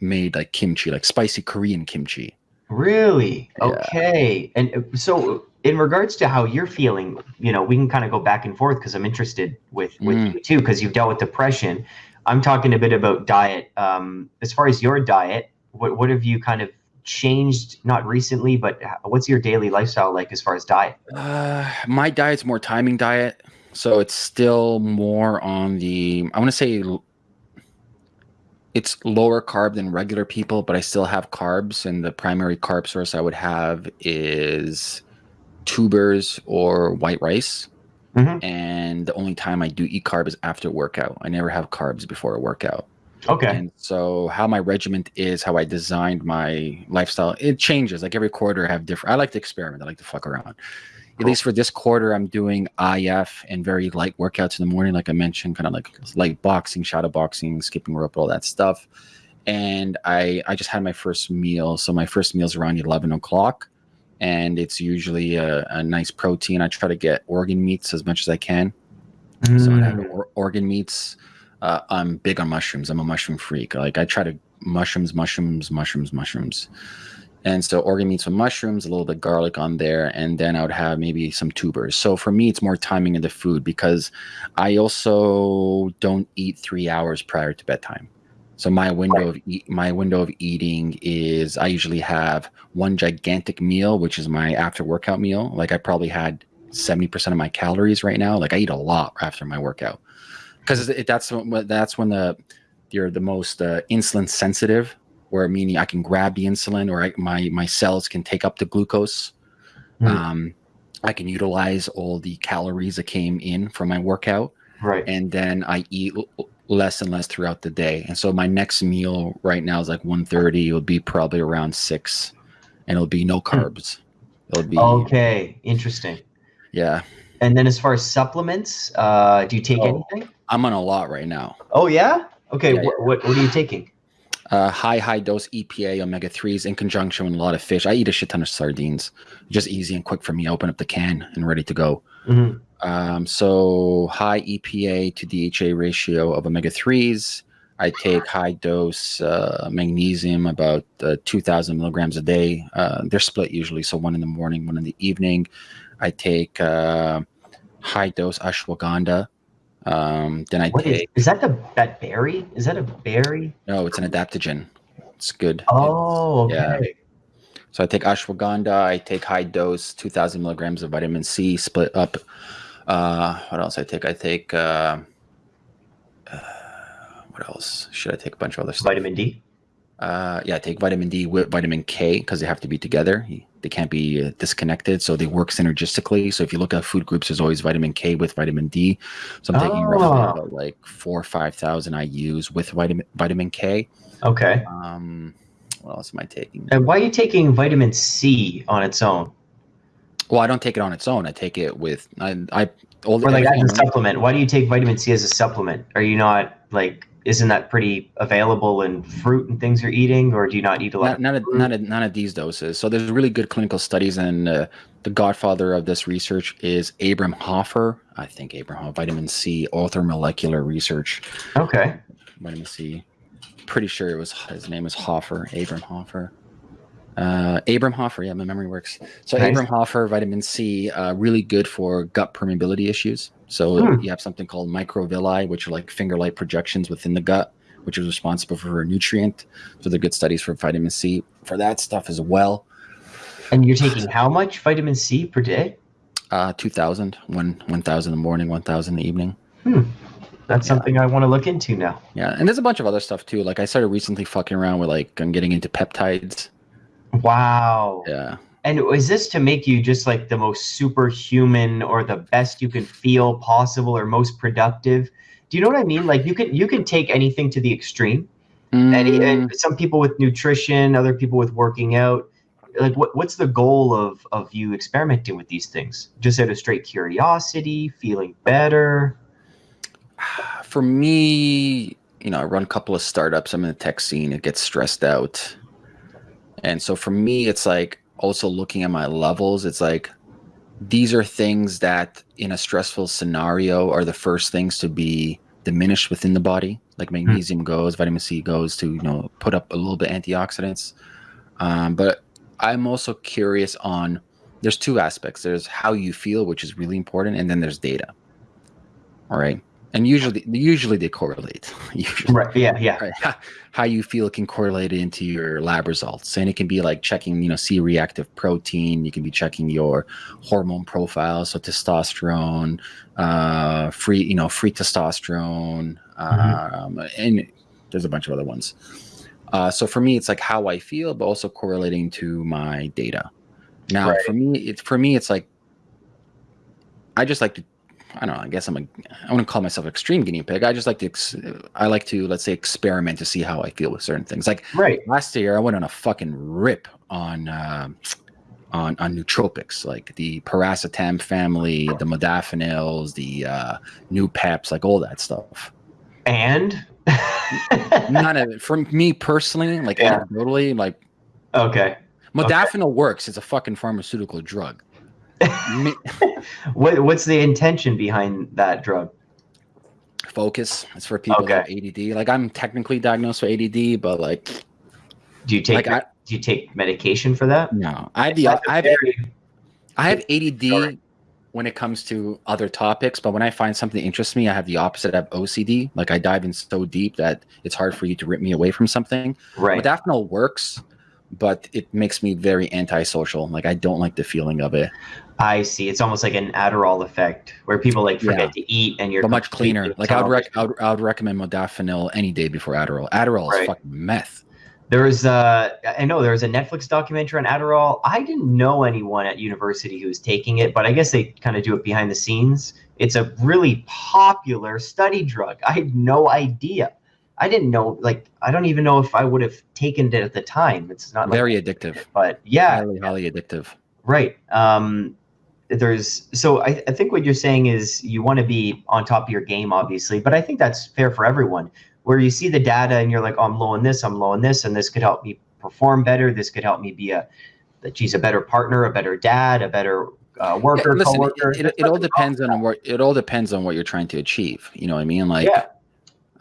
made like kimchi, like spicy Korean kimchi. Really? Yeah. Okay. And uh, so, in regards to how you're feeling, you know, we can kind of go back and forth because I'm interested with with Mm. you too because you've dealt with depression. I'm talking a bit about diet. Um, as far as your diet, what what have you kind of changed? Not recently, but what's your daily lifestyle like as far as diet? Uh, my diet's more timing diet, so it's still more on the. I want to say it's lower carb than regular people, but I still have carbs, and the primary carb source I would have is tubers or white rice. Mhm. And the only time I do eat carb is after workout. I never have carbs before a workout. Okay. And so how my regiment is, how I designed my lifestyle, it changes. Like every quarter I have different I like to experiment. I like to fuck around. At Cool. least for this quarter, I'm doing IF and very light workouts in the morning, like I mentioned, kind of like light boxing, shadow boxing, skipping rope, all that stuff. And I I just had my first meal. So my first meal is around 11 o'clock. And it's usually a, a nice protein. I try to get organ meats as much as I can. So I have Mm. or- organ meats. Uh, I'm big on mushrooms. I'm a mushroom freak. Like I try to mushrooms, mushrooms, mushrooms, mushrooms. And so organ meats with mushrooms, a little bit garlic on there, and then I would have maybe some tubers. So for me, it's more timing of the food because I also don't eat three hours prior to bedtime. So my window of eat, my window of eating is I usually have one gigantic meal, which is my after workout meal. Like I probably had seventy percent of my calories right now. Like I eat a lot after my workout because that's when that's when the you're the most uh, insulin sensitive, where meaning I can grab the insulin or I, my my cells can take up the glucose. Hmm. Um, I can utilize all the calories that came in from my workout Right. and then I eat less and less throughout the day. And so my next meal right now is like 1.30. It'll be probably around six, and it'll be no Hmm. carbs. It'll be Okay, interesting. yeah. And then as far as supplements, uh, do you take Oh. anything? I'm on a lot right now. Oh yeah. Okay. Yeah, wh- what what are you taking? Uh, high high dose EPA omega threes in conjunction with a lot of fish. I eat a shit ton of sardines. Just easy and quick for me. Open up the can and ready to go. Mhm. Um, so high EPA to DHA ratio of omega threes. I take high dose uh, magnesium, about uh, 2,000 milligrams a day. Uh, they're split usually, so one in the morning, one in the evening. I take uh, high dose ashwagandha. Um, then I What is, take is that the that berry? Is that a berry? no, it's an adaptogen. It's good. Oh, yeah. okay. So I take ashwagandha. I take high dose, 2,000 milligrams of vitamin C, split up. Uh, what else I take? I take. Uh, uh, what else? Should I take a bunch of other stuff? Vitamin D. Uh, yeah, I take vitamin D with vitamin K because they have to be together. They can't be uh, disconnected, so they work synergistically. So if you look at food groups, there's always vitamin K with vitamin D. So I'm taking roughly Oh. about like four or five thousand IU's with vitamin vitamin K. Okay. Um, what else am I taking? And why are you taking vitamin C on its own, Well, I don't take it on its own. I take it with I. I all or like as a supplement? Why do you take vitamin C as a supplement? Are you not like? Isn't that pretty available in fruit and things you're eating, or do you not eat a lot? not, not, at, not, at, not at these doses. So there's really good clinical studies, and uh, the godfather of this research is Abram Hoffer. I think Abram Hoffer, vitamin C, orthomolecular research, Okay. vitamin C. Pretty sure it was his name is Hoffer, Abram Hoffer. Uh, Abram Hoffer, yeah, my memory works. So Nice. Abram Hoffer, vitamin C, uh, really good for gut permeability issues. So Hmm. you have something called microvilli, which are like finger-like projections within the gut, which is responsible for a nutrient. So they're good studies for vitamin C for that stuff as well. And you're taking how much vitamin C per day? Uh, 2,000, one, 1,000 in the morning, 1,000 in the evening. Hmm. That's Yeah. something I want to look into now. Yeah, and there's a bunch of other stuff too. Like I started recently fucking around with like I'm getting into peptides. Wow. Yeah, And is this to make you just like the most superhuman or the best you can feel possible or most productive? Do you know what I mean? Like you can you can take anything to the extreme. Mm, and some people with nutrition, other people with working out. Like what, what's the goal of of you experimenting with these things? Just out of straight curiosity, feeling better. for me, you know, I run a couple of startups. I'm in the tech scene. It gets stressed out, and so for me, it's like also looking at my levels. It's like these are things that in a stressful scenario are the first things to be diminished within the body. Like magnesium goes, vitamin C goes to you know put up a little bit antioxidants. Um, but I'm also curious on there's two aspects. There's how you feel, which is really important, and then there's data. All right. And usually usually they correlate. Usually, Right. Yeah. Yeah. right? How, you feel can correlate into your lab results. And it can be like checking, you know, C reactive protein. You can be checking your hormone profile, so testosterone, uh, free, you know, free testosterone, um, and there's a bunch of other ones. Uh, so for me, it's like how I feel, but also correlating to my data. Now, Right. for me, it's for me, it's like I just like to. I don't know. I guess I'm a. I wouldn't call myself extreme guinea pig. I just like to. Ex, I like to let's say experiment to see how I feel with certain things. Like Right. last year, I went on a fucking rip on uh, on on nootropics, like the piracetam family, the modafinils, the uh, new peps, like all that stuff. And. Not a, for me personally, like Yeah. anecdotally, like okay. modafinil works. It's a fucking pharmaceutical drug. Me- What what's the intention behind that drug? focus. It's for people that have ADD. Like I'm technically diagnosed with ADD, but like Do you take like I do you take medication for that? no, I have the That's a I have very- I have ADD Sorry. when it comes to other topics, but when I find something that interests me, I have the opposite. I have OCD. Like I dive in so deep that it's hard for you to rip me away from something. right. Modafinil works, but it makes me very antisocial. Like I don't like the feeling of it. I see. It's almost like an Adderall effect where people like forget to eat and you're But much cleaner. Like I would, rec- I would I would recommend modafinil any day before Adderall. Adderall Right. is fucking meth. There was, uh, I know there was a Netflix documentary on Adderall. I didn't know anyone at university who was taking it, but I guess they kind of do it behind the scenes. It's a really popular study drug. I had no idea. I didn't know, like, I don't even know if I would have taken it at the time. It's not like, Very addictive. but yeah, Highly, highly addictive. Right. Um, there's so I, I think what you're saying is you want to be on top of your game, obviously, but I think that's fair for everyone. Where you see the data and you're like, oh, I'm low on this, I'm low on this, and this could help me perform better. This could help me be a, that she's a better partner, a better dad, a better uh, worker, Yeah, listen, it- coworker. it, it, it all depends on what it all depends on what you're trying to achieve. You know what I mean? Like, yeah,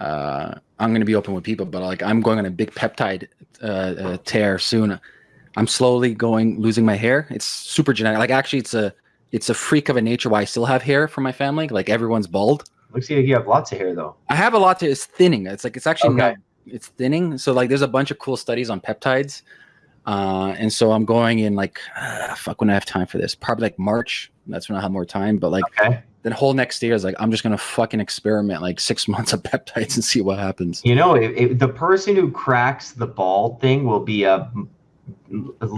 uh, I'm going to be open with people, but like I'm going on a big peptide uh, uh, tear soon. I'm slowly going losing my hair. It's super genetic. Like actually, it's a it's a freak of a nature why I still have hair from my family. Like everyone's bald. looks like you have lots of hair though. I have a lot to. It's thinning. It's like it's actually Okay. not. It's thinning. So like, there's a bunch of cool studies on peptides, uh, and so I'm going in like, uh, fuck, when I have time for this. Probably like March. That's when I have more time. But like, Okay. the whole next year is like, I'm just gonna fucking experiment like six months of peptides and see what happens. You know, if, if the person who cracks the bald thing will be m-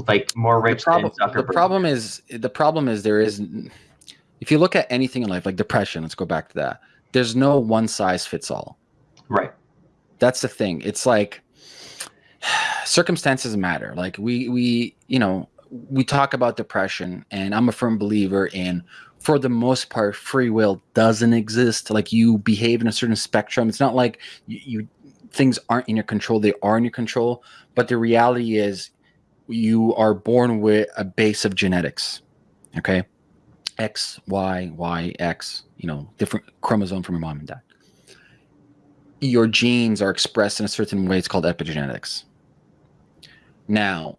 like more rich the problem, than the problem is the problem is there is if you look at anything in life like depression let's go back to that there's no one size fits all. Right. that's the thing. It's like circumstances matter. Like we we you know we talk about depression and i'm a firm believer in for the most part free will doesn't exist. Like you behave in a certain spectrum. It's not like you, you things aren't in your control. They are in your control. But the reality is you are born with a base of genetics okay? X y y x you know different chromosome from your mom and dad. Your genes are expressed in a certain way it's called epigenetics. Now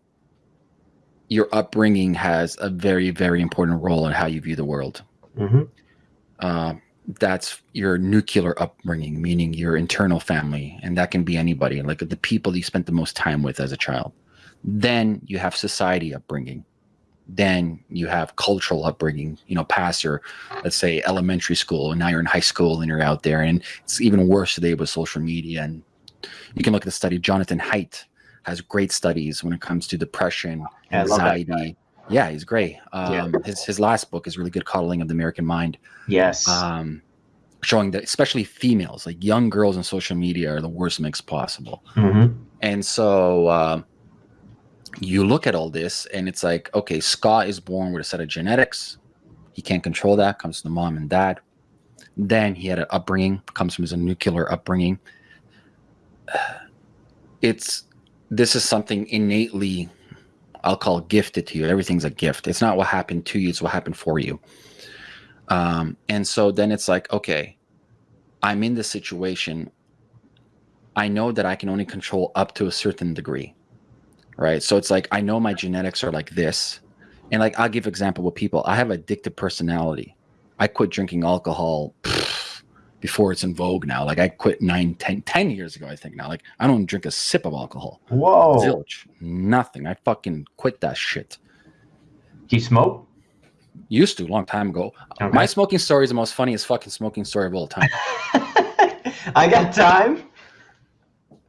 your upbringing has a very very important role in how you view the world. Hmm uh, that's your nuclear upbringing, meaning your internal family, and that can be anybody, like the people you spent the most time with as a child. Then you have society upbringing. Then you have cultural upbringing, you know, past your, let's say, elementary school, and now you're in high school and you're out there. And it's even worse today with social media. And you can look at the study. Jonathan Haidt has great studies when it comes to depression, Yeah, I love that anxiety. Yeah, he's great. Um, His his last book is really good, Coddling of the American Mind Yes. um, showing that especially females, like young girls on social media, are the worst mix possible. hmm And so uh, you look at all this, and it's like, okay, Scott is born with a set of genetics. He can't control that. Comes from the mom and dad. Then he had an upbringing. Comes from his nuclear upbringing. It's this is something innately, I'll call gifted to you. Everything's a gift. It's not what happened to you; it's what happened for you. Um, and so then it's like, okay, I'm in this situation. I know that I can only control up to a certain degree, right? So it's like I know my genetics are like this, and like I'll give example with people. I have addictive personality. I quit drinking alcohol pff, before it's in vogue now. Like I quit nine, 10, 10 years ago, I think now. Like I don't drink a sip of alcohol. Whoa. Zilch, nothing. I fucking quit that shit. Do you smoke? Used to, long time ago. Okay. My smoking story is the most funniest fucking smoking story of all time. I got time.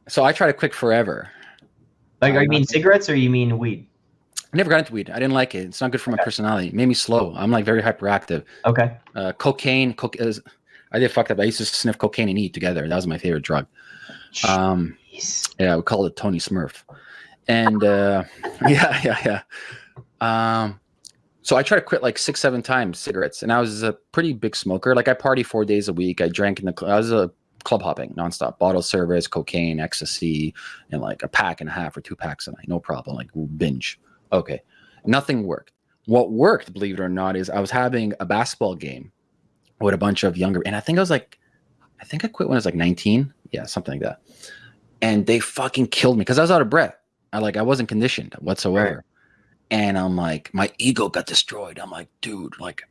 so I tried to quit forever. Like, are you mean cigarettes or you mean weed? I never got into weed. I didn't like it. It's not good for my personality. It made me slow. I'm like very hyperactive. Okay. Uh, cocaine, is, I did fucked up. I used to sniff cocaine and eat together. That was my favorite drug. Um, Jeez. yeah, we called it Tony Smurf. And uh, yeah, yeah, yeah. Um, so I tried to quit like six, seven times cigarettes, and I was a pretty big smoker. Like I party four days a week. I drank in the. I was a club hopping nonstop, bottle service, cocaine, ecstasy, and like a pack and a half or two packs a night, no problem. Like binge. Okay, nothing worked. What worked, believe it or not, is I was having a basketball game with a bunch of younger, and I think I was like, I think I quit when I was like 19. Yeah, something like that. And they fucking killed me because I was out of breath. I like I wasn't conditioned whatsoever. And I'm like, my ego got destroyed. I'm like, dude, like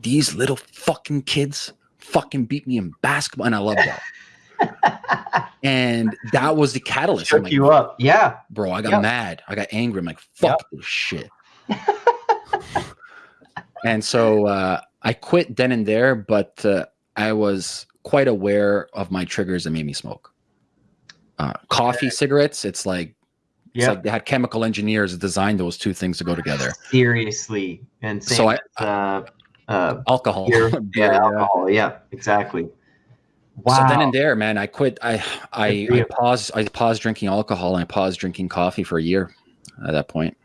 these little fucking kids fucking beat me in basketball, and I love that. and that was the catalyst. Shook like, you up. Yeah. bro, I got Yep. mad. I got angry. I'm like, fuck this shit. and so uh, I quit then and there, but uh, I was quite aware of my triggers that made me smoke. Uh, coffee, cigarettes, it's like It's like they had chemical engineers design those two things to go together. Seriously, and So I- uh, uh, Alcohol. beer, yeah, yeah. alcohol, yeah, exactly. Wow. So then and there, man, I quit. I I, I paused. I paused drinking alcohol and I paused drinking coffee for a year. At that point,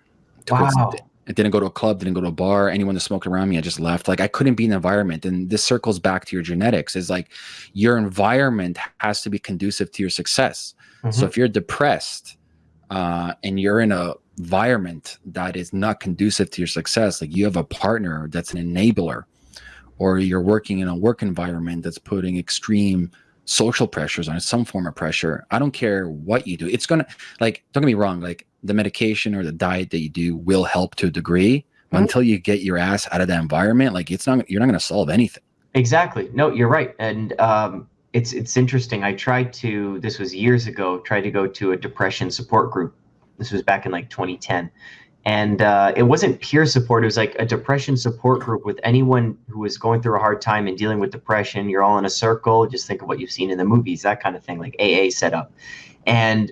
Towards- wow. I didn't go to a club, didn't go to a bar. Anyone that smoked around me, I just left. Like I couldn't be in the environment. And this circles back to your genetics. Is like your environment has to be conducive to your success. So Mhm. if you're depressed uh, and you're in a environment that is not conducive to your success, like you have a partner that's an enabler, or you're working in a work environment that's putting extreme social pressures on some form of pressure. I don't care what you do. It's gonna like don't get me wrong, like the medication or the diet that you do will help to a degree. But Mhm. until you get your ass out of that environment, like it's not you're not gonna solve anything. Exactly. No, you're right. And um, it's it's interesting. I tried to. This was years ago. Tried to go to a depression support group. This was back in like 2010, and uh, it wasn't peer support. It was like a depression support group with anyone who was going through a hard time and dealing with depression. You're all in a circle. Just think of what you've seen in the movies, that kind of thing, like AA setup, and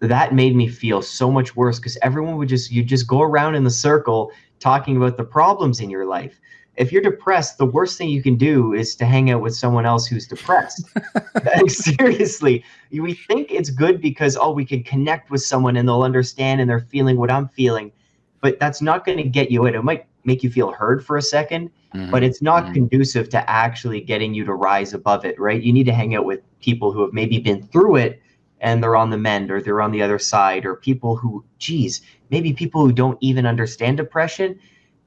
that made me feel so much worse because everyone would just you just go around in the circle talking about the problems in your life if you're depressed, the worst thing you can do is to hang out with someone else who's depressed. Like, Seriously, we think it's good because oh, we can connect with someone and they'll understand and they're feeling what I'm feeling, but that's not going to get you in. It might make you feel heard for a second, Mhm. but it's not Mhm. conducive to actually getting you to rise above it, right? You need to hang out with people who have maybe been through it and they're on the mend or they're on the other side, or people who, geez, maybe people who don't even understand depression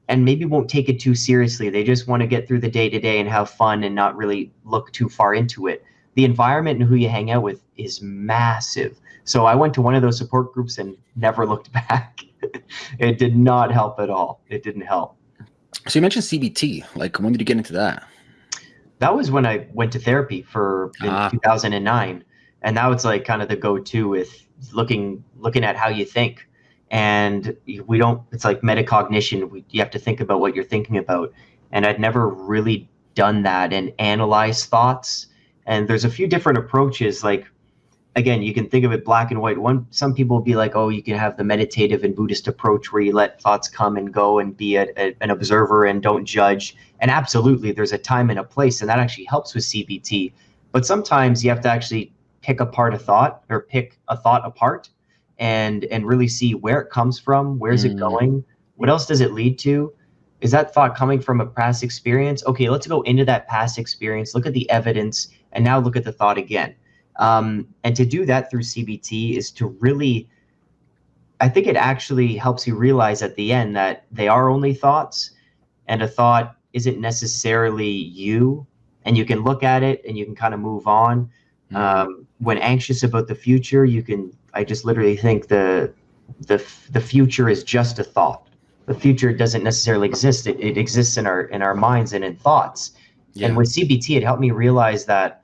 and maybe won't take it too seriously. They just want to get through the day to day and have fun and not really look too far into it. The environment and who you hang out with is massive. So I went to one of those support groups and never looked back. it did not help at all. It didn't help. so you mentioned CBT. Like when did you get into that? That was when I went to therapy for in Ah. 2009, and that was like kind of the go-to with looking looking at how you think. And we don't. It's like metacognition. We, you have to think about what you're thinking about. And I'd never really done that and analyze thoughts. And there's a few different approaches. Like again, you can think of it black and white. One, some people will be like, oh, you can have the meditative and Buddhist approach where you let thoughts come and go and be a, a- an observer and don't judge. And absolutely, there's a time and a place, and that actually helps with CBT. But sometimes you have to actually pick apart a thought or pick a thought apart and and really see where it comes from, where's it Mm. going, what else does it lead to? Is that thought coming from a past experience? Okay, let's go into that past experience, look at the evidence, and now look at the thought again. Um, and to do that through CBT is to really, I think it actually helps you realize at the end that they are only thoughts, and a thought isn't necessarily you, and you can look at it and you can kind of move on. Mm-hmm. Um, when anxious about the future, you can. I just literally think the the the future is just a thought. The future doesn't necessarily exist. It, it exists in our in our minds and in thoughts. Yeah. And with CBT, it helped me realize that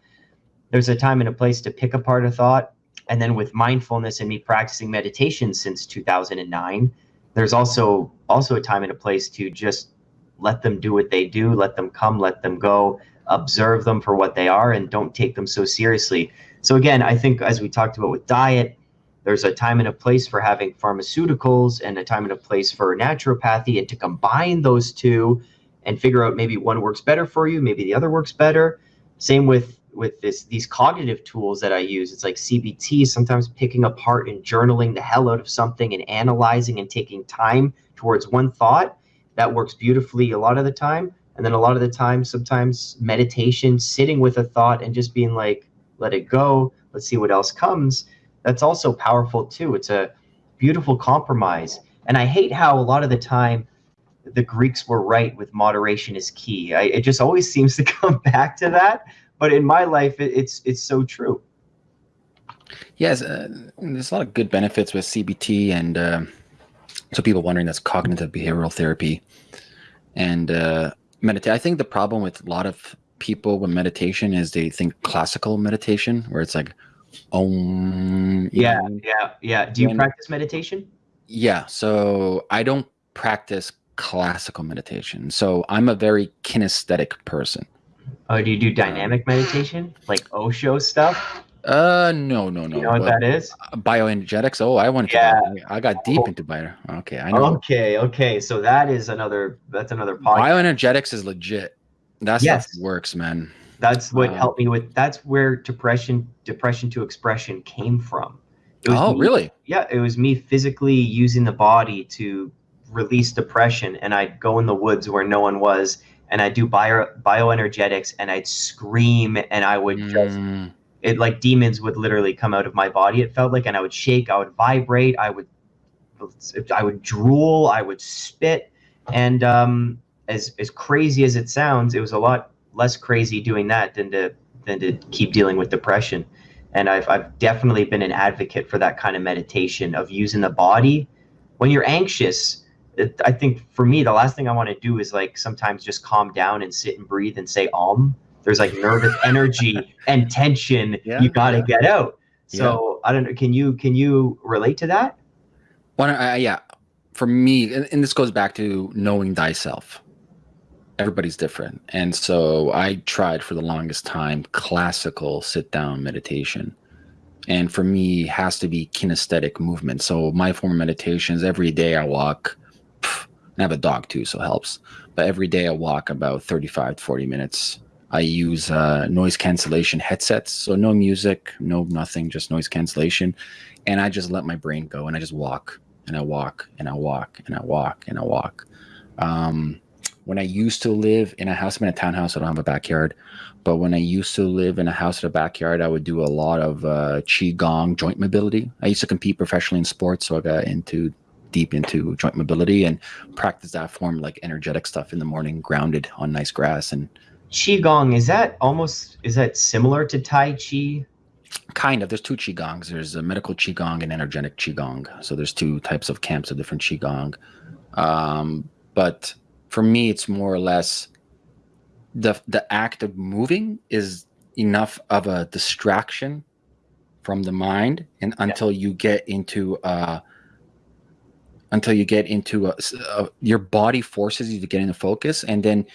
there's a time and a place to pick apart a thought. And then with mindfulness and me practicing meditation since 2009, there's also also a time and a place to just let them do what they do, let them come, let them go, observe them for what they are, and don't take them so seriously. So again, I think as we talked about with diet, there's a time and a place for having pharmaceuticals and a time and a place for naturopathy, and to combine those two and figure out maybe one works better for you, maybe the other works better. Same with with this these cognitive tools that I use. It's like CBT, sometimes picking apart and journaling the hell out of something and analyzing and taking time towards one thought. That works beautifully a lot of the time. And then a lot of the time, sometimes meditation, sitting with a thought and just being like, let it go, let's see what else comes. That's also powerful too. It's a beautiful compromise. And I hate how a lot of the time the Greeks were right with moderation is key. I, it just always seems to come back to that. But in my life, it, it's it's so true. Yes, uh, there's a lot of good benefits with CBT, and uh, so people wondering that's cognitive behavioral therapy and uh, meditate. I think the problem with a lot of people with meditation is they think classical meditation, where it's like, um, Yeah, yeah, yeah. Do you When- practice meditation? yeah. So I don't practice classical meditation. So I'm a very kinesthetic person. Oh, do you do dynamic meditation, like Osho stuff? Uh, no, no, no. You know what but that is? bioenergetics. Oh, I wanted Yeah. to. I got deep into bio. Okay, I know. Okay, okay. So that is another. That's another podcast. Bioenergetics is legit. That's Yes. works, man. That's what Wow. helped me with. That's where depression, depression to expression came from. It was Oh, me- really? Yeah, it was me physically using the body to release depression, and I'd go in the woods where no one was, and I'd do bio bioenergetics, and I'd scream, and I would just Mm, it like demons would literally come out of my body. It felt like, and I would shake, I would vibrate, I would, I would drool, I would spit, and um, as as crazy as it sounds, it was a lot less crazy doing that than to than to keep dealing with depression. And I've I've definitely been an advocate for that kind of meditation of using the body when you're anxious. It, I think for me, the last thing I want to do is like sometimes just calm down and sit and breathe and say om. There's like nervous energy and tension Yeah, you got to yeah. get out. So I don't know. Can you can you relate to that? One, uh, yeah. For me, and, and this goes back to knowing thyself. Everybody's different, and so I tried for the longest time classical sit-down meditation, and for me, has to be kinesthetic movement. So my form of meditation is every day I walk. pff, I have a dog too, so it helps. But every day I walk about 35 to 40 minutes. I use uh, noise cancellation headsets, so no music, no nothing, just noise cancellation, and I just let my brain go, and I just walk, and I walk, and I walk, and I walk, and I walk. Um, when I used to live in a house, I'm in a townhouse, I don't have a backyard, but when I used to live in a house with a backyard, I would do a lot of uh, qigong joint mobility. I used to compete professionally in sports, so I got into deep into joint mobility and practice that form like energetic stuff in the morning, grounded on nice grass and Qigong is that almost is that similar to Tai Chi? kind of there's two qigongs there's a medical qigong and energetic qigong so there's two types of camps of different qigong um, but for me it's more or less the the act of moving is enough of a distraction from the mind and until you get into uh until you get into a, a- your body forces you to get into focus and then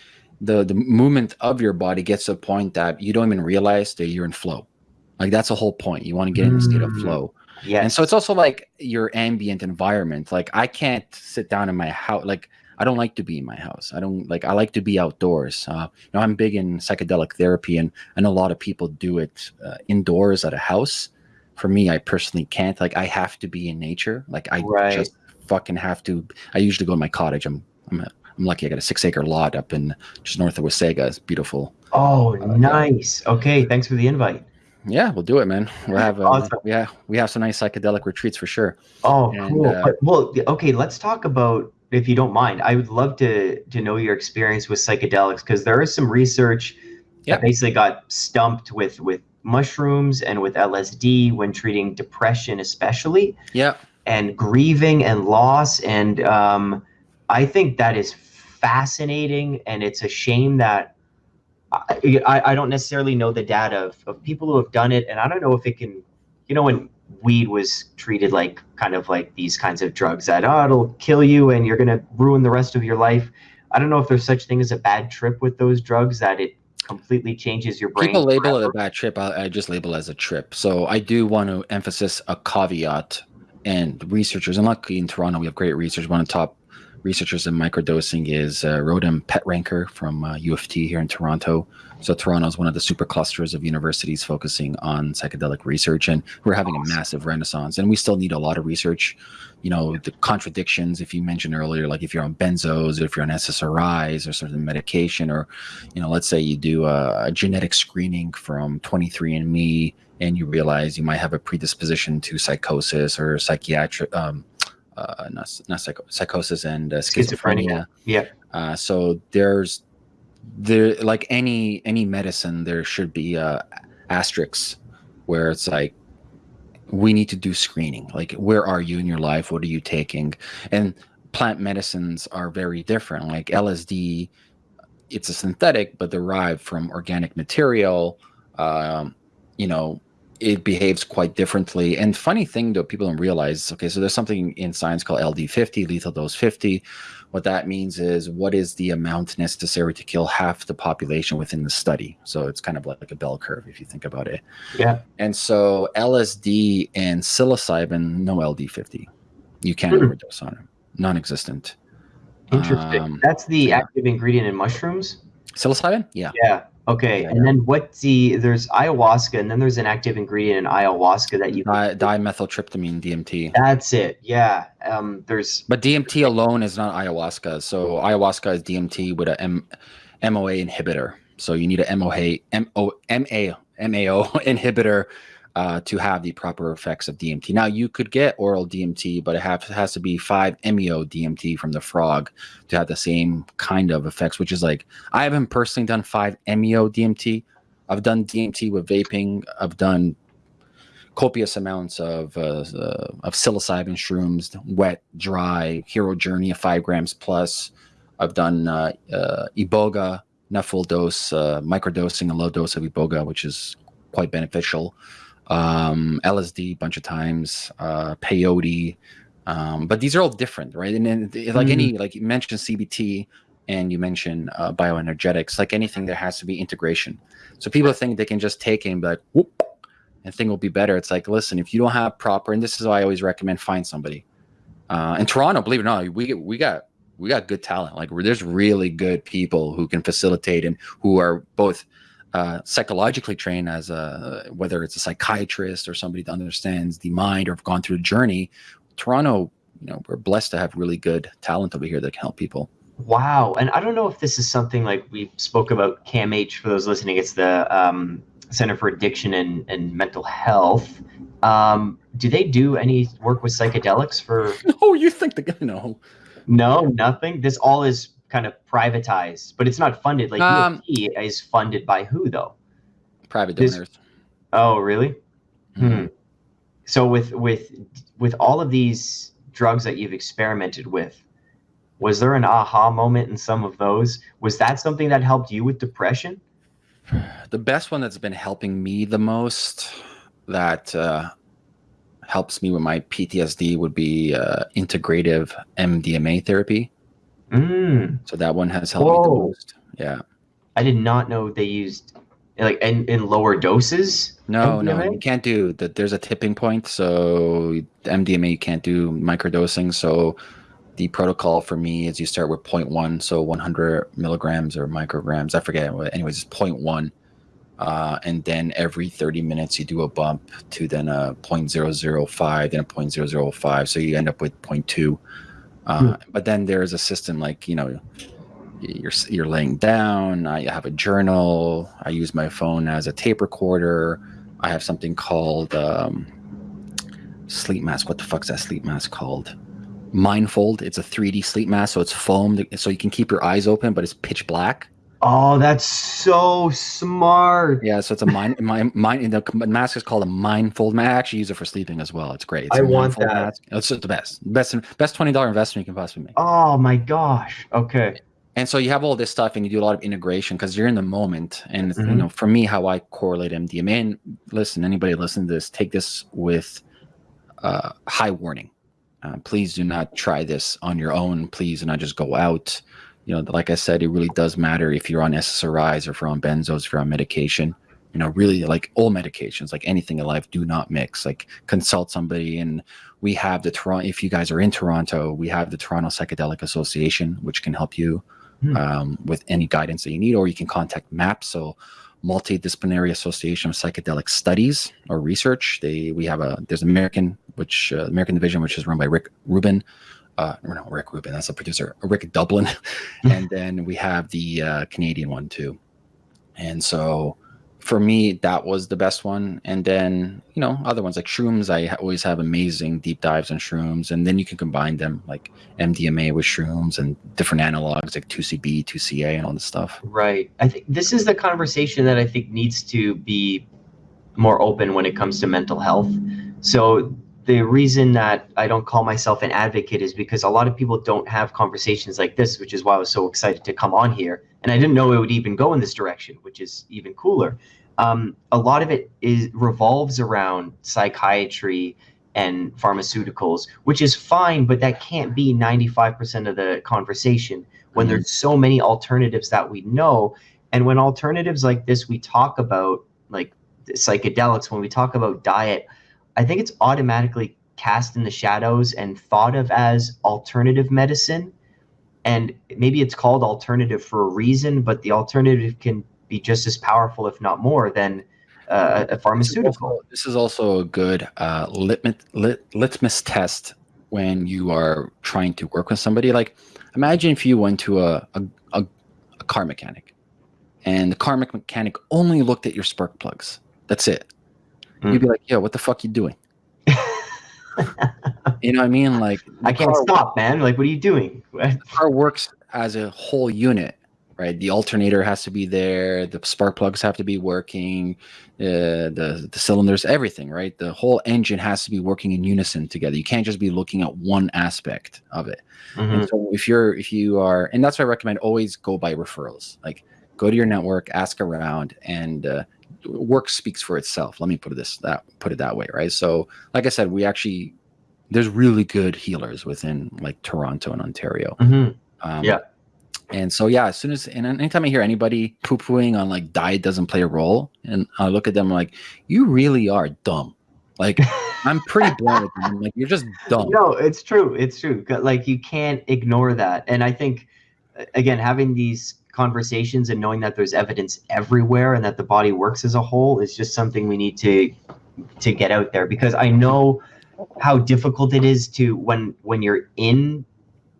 the the movement of your body gets to a point that you don't even realize that you're in flow like that's the whole point you want to get in a state of Mm. flow Yeah. and so it's also like your ambient environment. Like I can't sit down in my house. Like I don't like to be in my house. I don't like. I like to be outdoors. Uh, you know, I'm big in psychedelic therapy, and I know a lot of people do it uh, indoors at a house. For me, I personally can't. Like I have to be in nature. Like I Right. just fucking have to. I usually go to my cottage. I'm I'm I'm lucky. I got a six acre lot up in just north of Wasaga. It's beautiful. oh, uh, nice. Okay, thanks for the invite. Yeah, we'll do it, man. We'll have uh, Awesome. we have we have some nice psychedelic retreats for sure. Oh, And, cool. uh, well, okay, let's talk about if you don't mind. I would love to to know your experience with psychedelics because there is some research Yeah. that basically got stumped with with mushrooms and with LSD when treating depression, especially. Yeah. and grieving and loss and um, i think that is fascinating and it's a shame that I, I, I don't necessarily know the data of, of people who have done it and i don't know if it can you know when weed was treated like kind of like these kinds of drugs that oh it'll kill you and you're going to ruin the rest of your life i don't know if there's such thing as a bad trip with those drugs that it completely changes your brain People label it a bad trip. I, I just label it as a trip. So I do want to emphasize a caveat. And researchers, and luckily in Toronto, we have great research. One of the top researchers in microdosing is uh, Rotem Petranker from uh, U of T here in Toronto. So Toronto is one of the super clusters of universities focusing on psychedelic research, and we're having a massive renaissance. And we still need a lot of research. You know, the contradictions. If you mentioned earlier, like if you're on benzos, or if you're on SSRIs, or certain medication, or you know, let's say you do a, a genetic screening from 23andMe and you realize you might have a predisposition to psychosis or psychiatric, um, uh, not, not psycho- psychosis and uh, schizophrenia. Schizophrenia. Yeah. Uh, so there's there like any any medicine, there should be uh, asterisks where it's like we need to do screening. Like where are you in your life? What are you taking? And plant medicines are very different. Like LSD, it's a synthetic but derived from organic material. Um, you know, it behaves quite differently. And funny thing though, people don't realize. Okay, so there's something in science called LD50, lethal dose 50, What that means is what is the amount necessary to kill half the population within the study. So it's kind of like a bell curve if you think about it. Yeah. And so LSD and psilocybin, no LD50. You can't Hmm. overdose on them, Non-existent. Interesting. Um, That's the yeah. active ingredient in mushrooms. Psilocybin? Yeah. Yeah. Okay. Yeah, and then what's the there's ayahuasca, and then there's an active ingredient in ayahuasca that you. Di- dimethyltryptamine, DMT. That's it. Yeah. Um. There's. But DMT alone is not ayahuasca. So ayahuasca is DMT with a M- MOA inhibitor. So you need a MOA M O M A MAO inhibitor uh, to have the proper effects of DMT. Now you could get oral DMT, but it have, has to be five MEO DMT from the frog to have the same kind of effects. Which is like I haven't personally done five MEO DMT. I've done DMT with vaping. I've done copious amounts of uh, uh, of psilocybin shrooms, wet, dry, hero journey of five grams plus. I've done uh, uh, iboga, not full dose, uh, microdosing, a low dose of iboga, which is quite beneficial. Um, LSD, a bunch of times, uh, peyote, um, but these are all different, right? And then, th- like any, like you mentioned CBT, and you mentioned uh, bioenergetics, like anything, there has to be integration. So people think they can just take it and be like, whoop, and thing will be better. It's like, listen, if you don't have proper, and this is why I always recommend find somebody. Uh, in Toronto, believe it or not, we we got we got good talent. Like there's really good people who can facilitate and who are both uh, psychologically trained as a whether it's a psychiatrist or somebody that understands the mind or have gone through the journey. Toronto, you know, we're blessed to have really good talent over here that can help people. Wow. And I don't know if this is something like we spoke about CAMH for those listening. It's the um, Center for Addiction and, and Mental Health. Um, do they do any work with psychedelics for? Oh, you think the guy? No, No, nothing. This all is kind of privatized, but it's not funded. Like Um, U of T is funded by who though? private This- donors. Oh, really? Mhm. Hmm. So with with with all of these drugs that you've experimented with, was there an aha moment in some of those? Was that something that helped you with depression? the best one that's been helping me the most that uh, helps me with my PTSD would be uh, integrative MDMA therapy. Mm, So that one has helped me the most. Yeah. I did not know they used like in, in lower doses. No, no, you can't do that. There's a tipping point. So MDMA you can't do microdosing. So the protocol for me is you start with 0.1, so 100 milligrams or micrograms. I forget. Anyways, it's 0.1. Uh, and then every 30 minutes you do a bump to then a 0.005, then a 0.005. So you end up with 0.2. Uh, But then there's a system like, you know, you're you're laying down. I have a journal. I use my phone as a tape recorder. I have something called um, sleep mask. What the fuck's that sleep mask called? Mindfold. It's a 3D sleep mask, so it's foamed, so you can keep your eyes open, but it's pitch black. Oh, that's so smart. Yeah, so it's a mind. my mind. The mask is called a mindfold. mask. I actually use it for sleeping as well. It's great. It's I want that. Mask. It's just the best, best, best twenty dollar investment you can possibly make. Oh my gosh. Okay. and so you have all this stuff and you do a lot of integration because you're in the moment and you Mhm. know for me how i correlate mdma and listen anybody listen to this take this with uh, high warning uh, please do not try this on your own please do not just go out you know like i said it really does matter if you're on ssris or if you're on benzos if you're on medication you know really like all medications like anything in life do not mix like consult somebody and we have the toronto if you guys are in toronto we have the toronto psychedelic association which can help you Hmm. um, with any guidance that you need or you can contact maps so multidisciplinary association of psychedelic studies or research they we have a there's american which uh, american division which is run by rick rubin uh no rick rubin that's the producer rick doblin. And then we have the uh, canadian one too. And so for me that was the best one. And then you know other ones like shrooms i always have amazing deep dives on shrooms. And then you can combine them like mdma with shrooms and different analogs like 2cb 2ca and all this stuff. Right. I think this is the conversation that I think needs to be more open when it comes to mental health. So the reason that I don't call myself an advocate is because a lot of people don't have conversations like this, which is why I was so excited to come on here. And I didn't know it would even go in this direction, which is even cooler. Um, a lot of it is revolves around psychiatry and pharmaceuticals, which is fine, but that can't be 95% of the conversation when Mhm. there's so many alternatives that we know. And when alternatives like this we talk about, like psychedelics, when we talk about diet, I think it's automatically cast in the shadows and thought of as alternative medicine. And maybe it's called alternative for a reason, but the alternative can be just as powerful, if not more, than uh, a pharmaceutical. this is also a good uh, litmus, lit, litmus test when you are trying to work with somebody. Like, imagine if you went to a, a, a, a car mechanic and the car mechanic only looked at your spark plugs. That's it. Mm. You'd be like, yo, what the fuck you doing? you know what I mean? Like, I can't stop, man. Like, what are you doing? the car works as a whole unit, right? The alternator has to be there, the spark plugs have to be working, uh, the the cylinders, everything, right? The whole engine has to be working in unison together. You can't just be looking at one aspect of it. Mhm. And so if you're if you are, and that's why I recommend always go by referrals. Like go to your network, ask around, and uh, work speaks for itself. Let me put it this that put it that way, right? So like I said, we actually there's really good healers within like Toronto and Ontario. Mhm. Um, Yeah. And so yeah, as soon as and anytime I hear anybody poo pooing on like diet doesn't play a role, and I look at them like, you really are dumb. Like I'm pretty blunt with them. Like you're just dumb. No, it's true. It's true. Like you can't ignore that. And I think again, having these conversations and knowing that there's evidence everywhere and that the body works as a whole is just something we need to to get out there. Because I know how difficult it is to when when you're in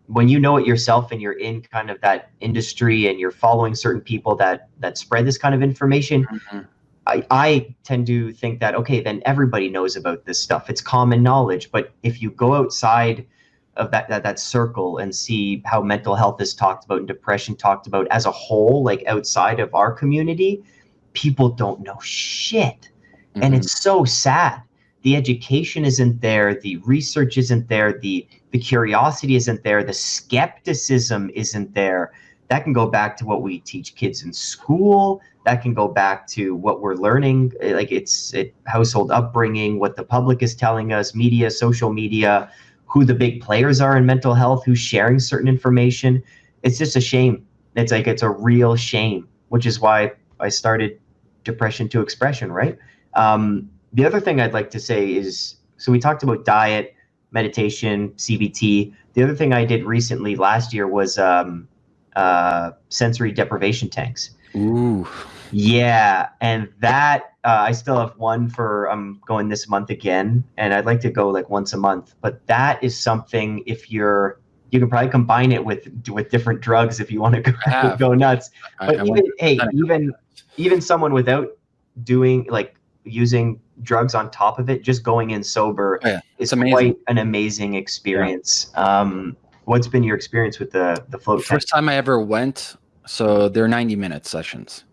when you know it yourself and you're in kind of that industry and you're following certain people that that spread this kind of information Mhm. I, I tend to think that okay then everybody knows about this stuff. It's common knowledge. But if you go outside of that, that that circle and see how mental health is talked about and depression talked about as a whole like outside of our community people don't know shit. And Mhm. it's so sad. The education isn't there the research isn't there the the curiosity isn't there the skepticism isn't there. That can go back to what we teach kids in school. That can go back to what we're learning eh, like it's it, household upbringing what the public is telling us media social media who the big players are in mental health who's sharing certain information. It's just a shame. It's like it's a real shame which is why i started depression to expression right? Um, the other thing i'd like to say is so we talked about diet meditation cbt the other thing i did recently last year was um, uh, sensory deprivation tanks. Ooh. Yeah, and that uh, I still have one for I'm going this month again, and I'd like to go like once a month. But that is something if you're you can probably combine it with with different drugs if you want to go, go nuts. But I even hey, even even someone without doing like using drugs on top of it, just going in sober Oh, yeah. is amazing. quite an amazing experience. Um, what's been your experience with the the float tank? First time I ever went, so they're 90 minute sessions.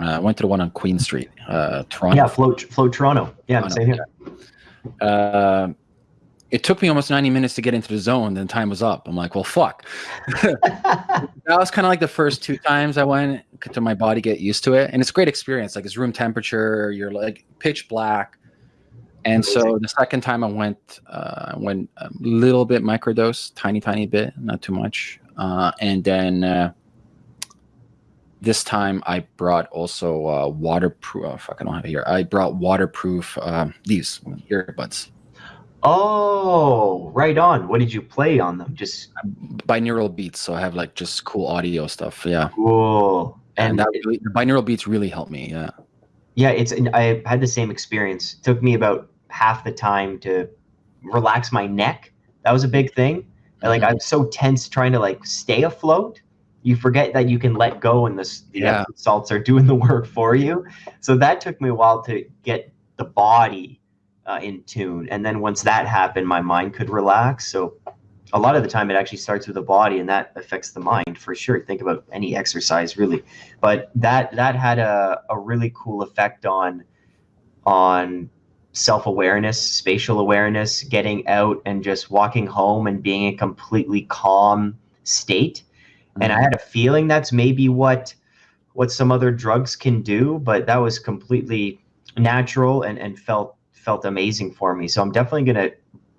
Uh, I went to the one on Queen Street, uh, Toronto. Yeah, float float Toronto. Yeah, Toronto, same here. Uh, it took me almost 90 minutes to get into the zone, then time was up. I'm like, well, fuck. that was kind of like the first two times I went to my body get used to it. And it's a great experience. Like it's room temperature, you're like pitch black. And so the second time I went, uh, went a little bit microdose, tiny, tiny bit, not too much. Uh, and then uh, this time I brought also uh, waterproof. Oh, fuck, I don't have it here. I brought waterproof um, these earbuds. Oh, right on. What did you play on them? Just binaural beats so i have like just cool audio stuff yeah cool. and, And that really, the binaural beats really helped me yeah yeah, it's I had the same experience. It took me about half the time to relax my neck. That was a big thing. And, like Mhm. I'm so tense trying to like stay afloat. You forget that you can let go and the, the Yeah. Salts are doing the work for you. So that took me a while to get the body uh, in tune. And then once that happened, my mind could relax. So a lot of the time it actually starts with the body and that affects the mind for sure. Think about any exercise really. But that that had a, a really cool effect on on self-awareness, spatial awareness, getting out and just walking home and being in a completely calm state. And I had a feeling that's maybe what what some other drugs can do, but that was completely natural and, and felt felt amazing for me. So I'm definitely going to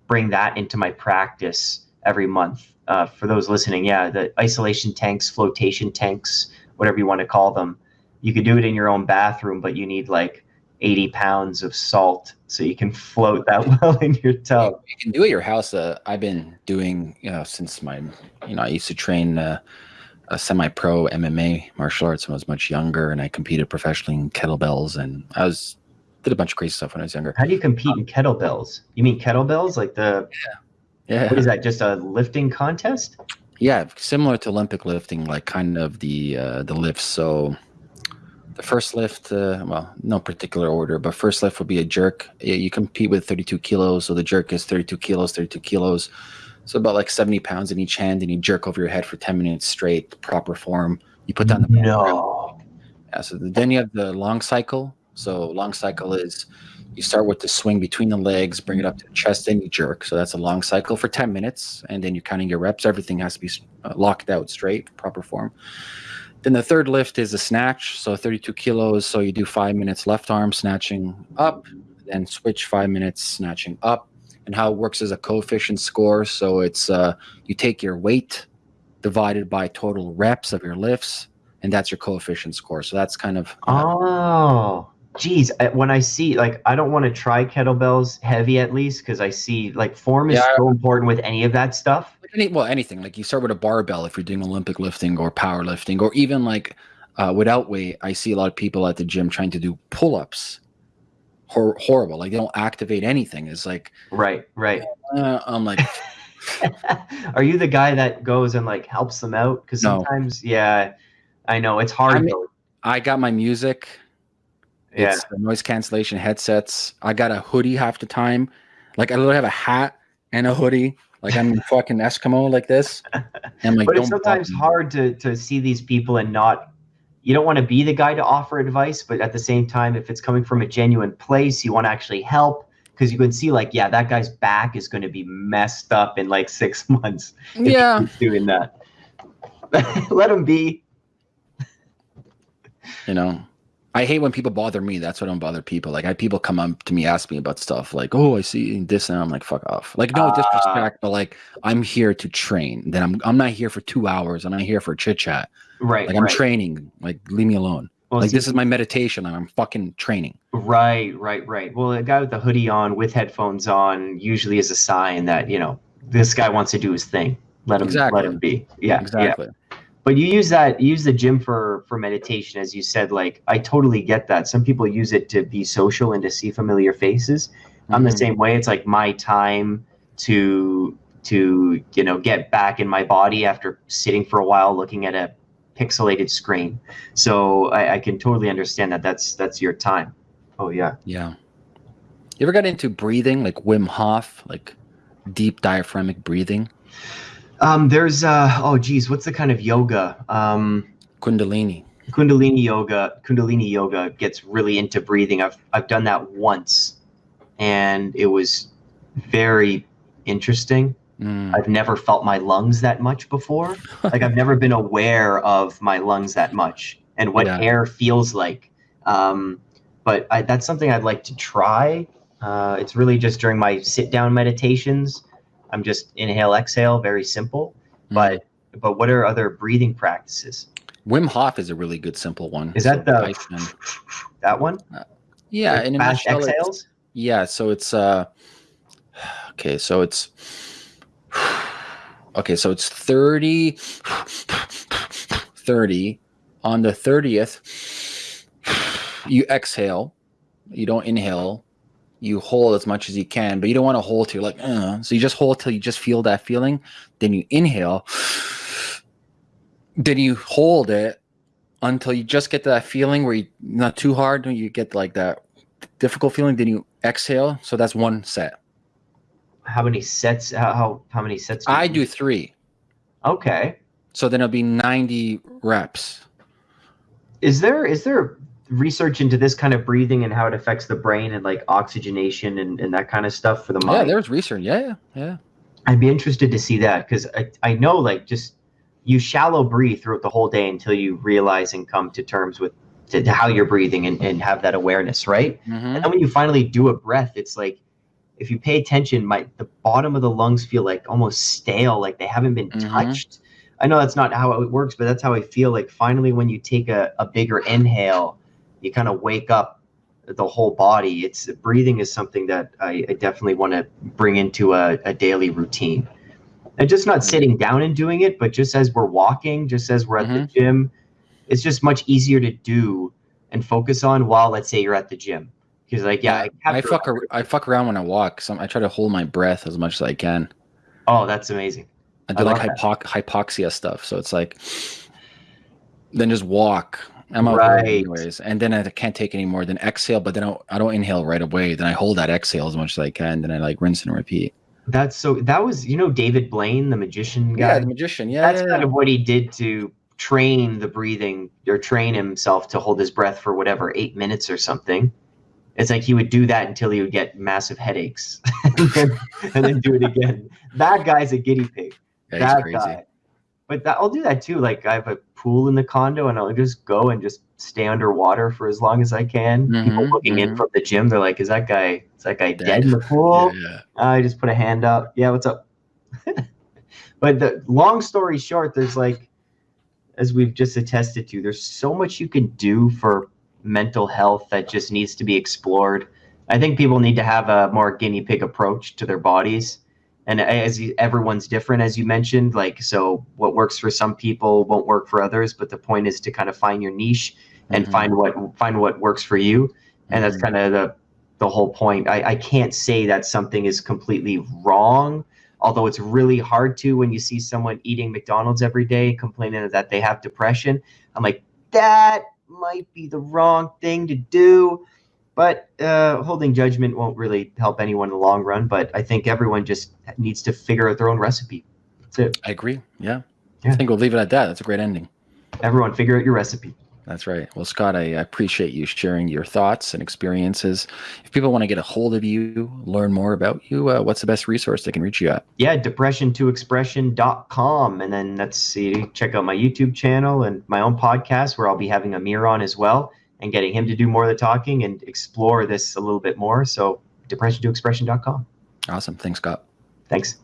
bring that into my practice every month. Uh, for those listening, yeah, the isolation tanks, flotation tanks, whatever you want to call them. You could do it in your own bathroom, but you need like 80 pounds of salt so you can float that well in your tub. You can do it at your house. Uh, I've been doing, you know, since my, you know, I used to train uh, a semi-pro MMA martial arts when I was much younger, and I competed professionally in kettlebells, and I was did a bunch of crazy stuff when I was younger. How do you compete in kettlebells? You mean kettlebells, like the? Yeah. What is that? Just a lifting contest? Yeah, similar to Olympic lifting, like kind of the uh, the lifts. So the first lift, uh, well, no particular order, but first lift would be a jerk. You compete with 32 kilos, so the jerk is 32 kilos, 32 kilos. So about like 70 pounds in each hand, and you jerk over your head for 10 minutes straight, proper form. You put down the no. Yeah, so then you have the long cycle. So long cycle is you start with the swing between the legs, bring it up to the chest, and you jerk. So that's a long cycle for 10 minutes, and then you're counting your reps. Everything has to be uh, locked out straight, proper form. Then the third lift is a snatch, so 32 kilos. So you do five minutes left arm snatching up, then switch five minutes snatching up. And how it works as a coefficient score. So it's uh, you take your weight divided by total reps of your lifts, and that's your coefficient score. So that's kind of oh geez, when I see like I don't want to try kettlebells heavy at least because I see like form is yeah, so important with any of that stuff. Any, well, anything like you start with a barbell if you're doing Olympic lifting or powerlifting or even like uh, without weight. I see a lot of people at the gym trying to do pull-ups. Hor- horrible, like they don't activate anything. It's like right, right. Uh, I'm like. Are you the guy that goes and like helps them out? Because sometimes, no. yeah, I know it's hard. I, mean, I got my music yeah. It's noise cancellation headsets. I got a hoodie half the time. Like I literally have a hat and a hoodie. Like I'm fucking Eskimo like this. And like, but it's sometimes hard to to see these people and not. You don't want to be the guy to offer advice, but at the same time, if it's coming from a genuine place, you want to actually help because you can see like, yeah, that guy's back is going to be messed up in like six months. yeah, doing that. Let him be. You know, I hate when people bother me. That's why I don't bother people. Like I people come up to me, ask me about stuff like, "Oh, I see this," and I'm like, "Fuck off!" Like no uh, disrespect, but like I'm here to train. Then I'm I'm not here for two hours. And I'm not here for chit chat. Right. Like I'm right. training. Like leave me alone. Well, like see, this is my meditation. and I'm fucking training. Right, right, right. Well, a guy with the hoodie on, with headphones on, usually is a sign that you know this guy wants to do his thing. Let him exactly. let him be. Yeah, exactly. Yeah but you use that you use the gym for for meditation as you said like i totally get that some people use it to be social and to see familiar faces mm-hmm. i'm the mm-hmm. same way it's like my time to to you know get back in my body after sitting for a while looking at a pixelated screen so i, I can totally understand that that's that's your time oh yeah yeah you ever got into breathing like wim hof like deep diaphragmatic breathing um, there's uh, oh geez, what's the kind of yoga? Um, Kundalini. Kundalini yoga. Kundalini yoga gets really into breathing. I've I've done that once, and it was very interesting. Mm. I've never felt my lungs that much before. like I've never been aware of my lungs that much and what yeah. air feels like. Um, but I, that's something I'd like to try. Uh, it's really just during my sit down meditations I'm just inhale, exhale, very simple. Mm-hmm. But but what are other breathing practices? Wim Hof is a really good simple one. Is that the that one? Uh, yeah, like in fast exhales. Yeah, so it's uh okay, so it's okay, so it's 30 30 on the 30th you exhale, you don't inhale, you hold as much as you can, but you don't want to hold till like, uh, so you just hold till you just feel that feeling. Then you inhale. Then you hold it until you just get to that feeling where you not too hard. You get like that difficult feeling. Then you exhale. So that's one set. How many sets? How how, many sets? Do I do three. Okay. So then it'll be ninety reps. Is there is there research into this kind of breathing and how it affects the brain and like oxygenation and, and that kind of stuff for the mind. Yeah, there's research. Yeah, yeah. I'd be interested to see that because I, I know like just you shallow breathe throughout the whole day until you realize and come to terms with to, to how you're breathing and, and have that awareness, right? Mhm. And then when you finally do a breath, it's like if you pay attention, my the bottom of the lungs feel like almost stale, like they haven't been Mhm. touched. I know that's not how it works, but that's how I feel. Like finally, when you take a, a bigger inhale, you kind of wake up the whole body. It's breathing is something that I, I definitely want to bring into a, a daily routine. And just not sitting down and doing it, but just as we're walking, just as we're at the gym, it's just much easier to do and focus on while let's say you're at the gym. Because like yeah, I, capture- fuck ar- I fuck around when I walk. So I try to hold my breath as much as I can. Oh, that's amazing. I do I like hypox- hypoxia stuff. So it's like, then just walk. I'm out Right. anyways, and then I can't take any more. Then exhale, but then I don't, I don't inhale right away. Then I hold that exhale as much as I can. Then I like rinse and repeat. That's so that was you know David Blaine, the magician guy. Yeah, the magician. Yeah, that's yeah, kind yeah. of what he did to train the breathing or train himself to hold his breath for whatever eight minutes or something. It's like he would do that until he would get massive headaches, and, then, do it again. That guy's a guinea pig. That crazy. guy. But that, I'll do that too. Like I have a pool in the condo, and I'll just go and just stay underwater for as long as I can. People Mhm, looking in mhm. from the gym, they're like, "Is that guy? Is that guy dead, Dead. in the pool?" Yeah, yeah. I just put a hand up. Yeah, what's up? but the long story short, there's like, as we've just attested to, there's so much you can do for mental health that just needs to be explored. I think people need to have a more guinea pig approach to their bodies. And as you, everyone's different, as you mentioned, like, so what works for some people won't work for others. But the point is to kind of find your niche and Mhm. find what find what works for you and that's Mhm. kind of the the whole point. I, I can't say that something is completely wrong, although it's really hard to when you see someone eating McDonald's every day complaining that they have depression. I'm like, that might be the wrong thing to do. But uh, holding judgment won't really help anyone in the long run. But I think everyone just needs to figure out their own recipe. That's it. I agree. Yeah. Yeah. I think we'll leave it at that. That's a great ending. Everyone, figure out your recipe. That's right. Well, Scott, I appreciate you sharing your thoughts and experiences. If people want to get a hold of you, learn more about you, uh, what's the best resource they can reach you at? yeah depression to expression.com and then let's see check out my youtube channel and my own podcast where i'll be having amir on as well and getting him to do more of the talking and explore this a little bit more so depression to expression.com Awesome. Thanks, Scott. thanks